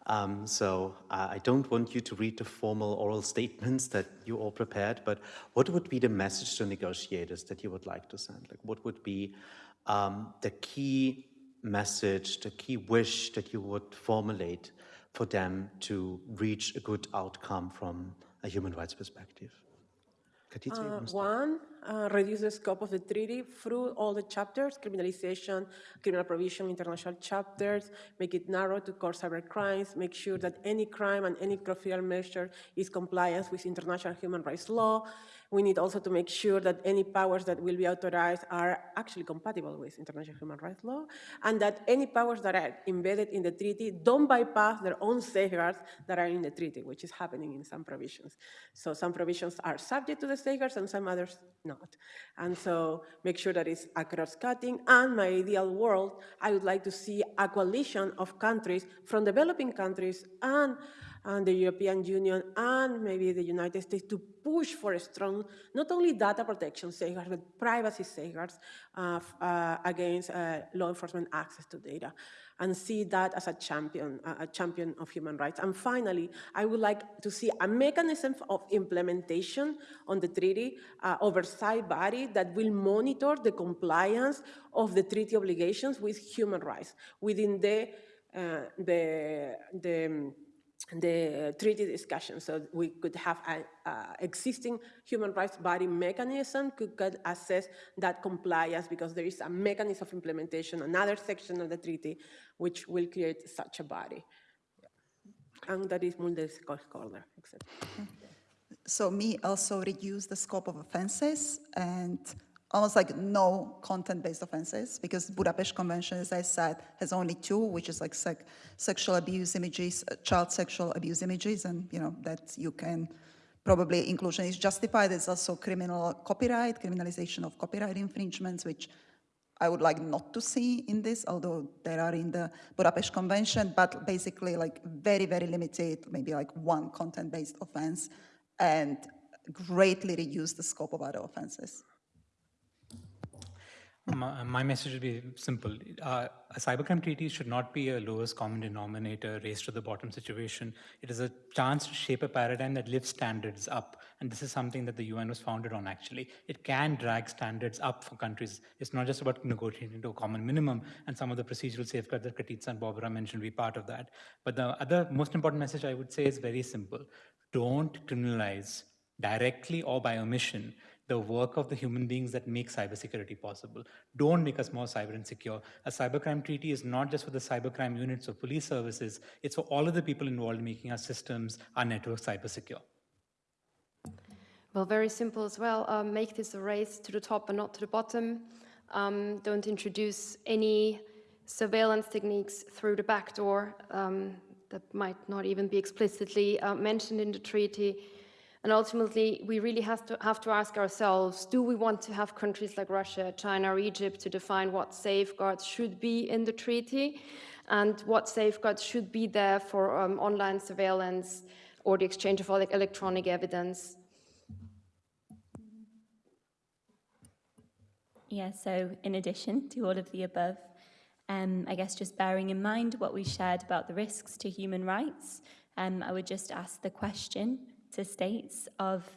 Um, so uh, I don't want you to read the formal oral statements that you all prepared, but what would be the message to negotiators that you would like to send? Like what would be um, the key message, the key wish that you would formulate for them to reach a good outcome from a human rights perspective? Uh, one, uh, reduce the scope of the treaty through all the chapters, criminalization, criminal provision, international chapters, make it narrow to core cyber crimes, make sure that any crime and any criminal measure is compliance with international human rights law. We need also to make sure that any powers that will be authorized are actually compatible with international human rights law, and that any powers that are embedded in the treaty don't bypass their own safeguards that are in the treaty, which is happening in some provisions. So some provisions are subject to the safeguards and some others not. And so make sure that it's cross-cutting, And my ideal world, I would like to see a coalition of countries from developing countries and, and the European Union and maybe the United States to push for a strong, not only data protection safeguards, but privacy safeguards uh, uh, against uh, law enforcement access to data and see that as a champion, a a champion of human rights. And finally, I would like to see a mechanism of implementation on the treaty, uh, oversight body that will monitor the compliance of the treaty obligations with human rights within the, uh, the, the, um, the treaty discussion. So we could have an existing human rights body mechanism could, assess that compliance because there is a mechanism of implementation, another section of the treaty, which will create such a body. And that is multi-stakeholder, etc. So me also reduce the scope of offenses and almost like no content-based offenses because Budapest Convention, as I said, has only two, which is like sec- sexual abuse images, uh, child sexual abuse images, and you know that you can probably inclusion is justified. There's also criminal copyright, criminalization of copyright infringements, which I would like not to see in this, although there are in the Budapest Convention, but basically like very, very limited, maybe like one content-based offense, and greatly reduce the scope of other offenses. My, my message would be simple. Uh, a cybercrime treaty should not be a lowest common denominator, race to the bottom situation. It is a chance to shape a paradigm that lifts standards up. And this is something that the UN was founded on, actually. It can drag standards up for countries. It's not just about negotiating to a common minimum, and some of the procedural safeguards that Katitza and Barbora mentioned be part of that. But the other most important message I would say is very simple. Don't criminalize directly or by omission the work of the human beings that make cybersecurity possible. Don't make us more cyber insecure. A cybercrime treaty is not just for the cybercrime units or police services, it's for all of the people involved in making our systems, our networks cyber secure. Well, very simple as well. Um, make this a race to the top and not to the bottom. Um, don't introduce any surveillance techniques through the back door um, that might not even be explicitly uh, mentioned in the treaty. And ultimately, we really have to, have to ask ourselves, do we want to have countries like Russia, China, or Egypt to define what safeguards should be in the treaty and what safeguards should be there for um, online surveillance or the exchange of ele- electronic evidence? Yeah, so in addition to all of the above, um, I guess just bearing in mind what we shared about the risks to human rights, um, I would just ask the question to states of,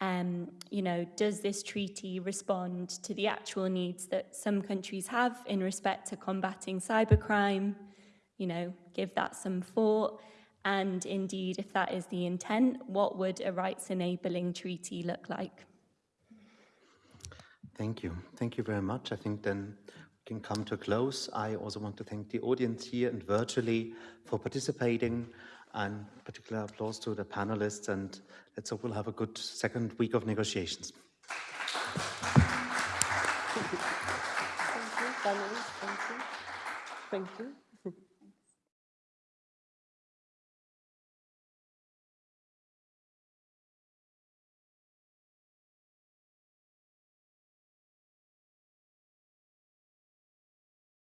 um, you know, does this treaty respond to the actual needs that some countries have in respect to combating cybercrime? You know, give that some thought. And indeed, if that is the intent, what would a rights enabling treaty look like? Thank you. Thank you very much. I think then we can come to a close. I also want to thank the audience here and virtually for participating and particular applause to the panelists and let's hope we'll have a good second week of negotiations. Thank you. Thank you. Thank you.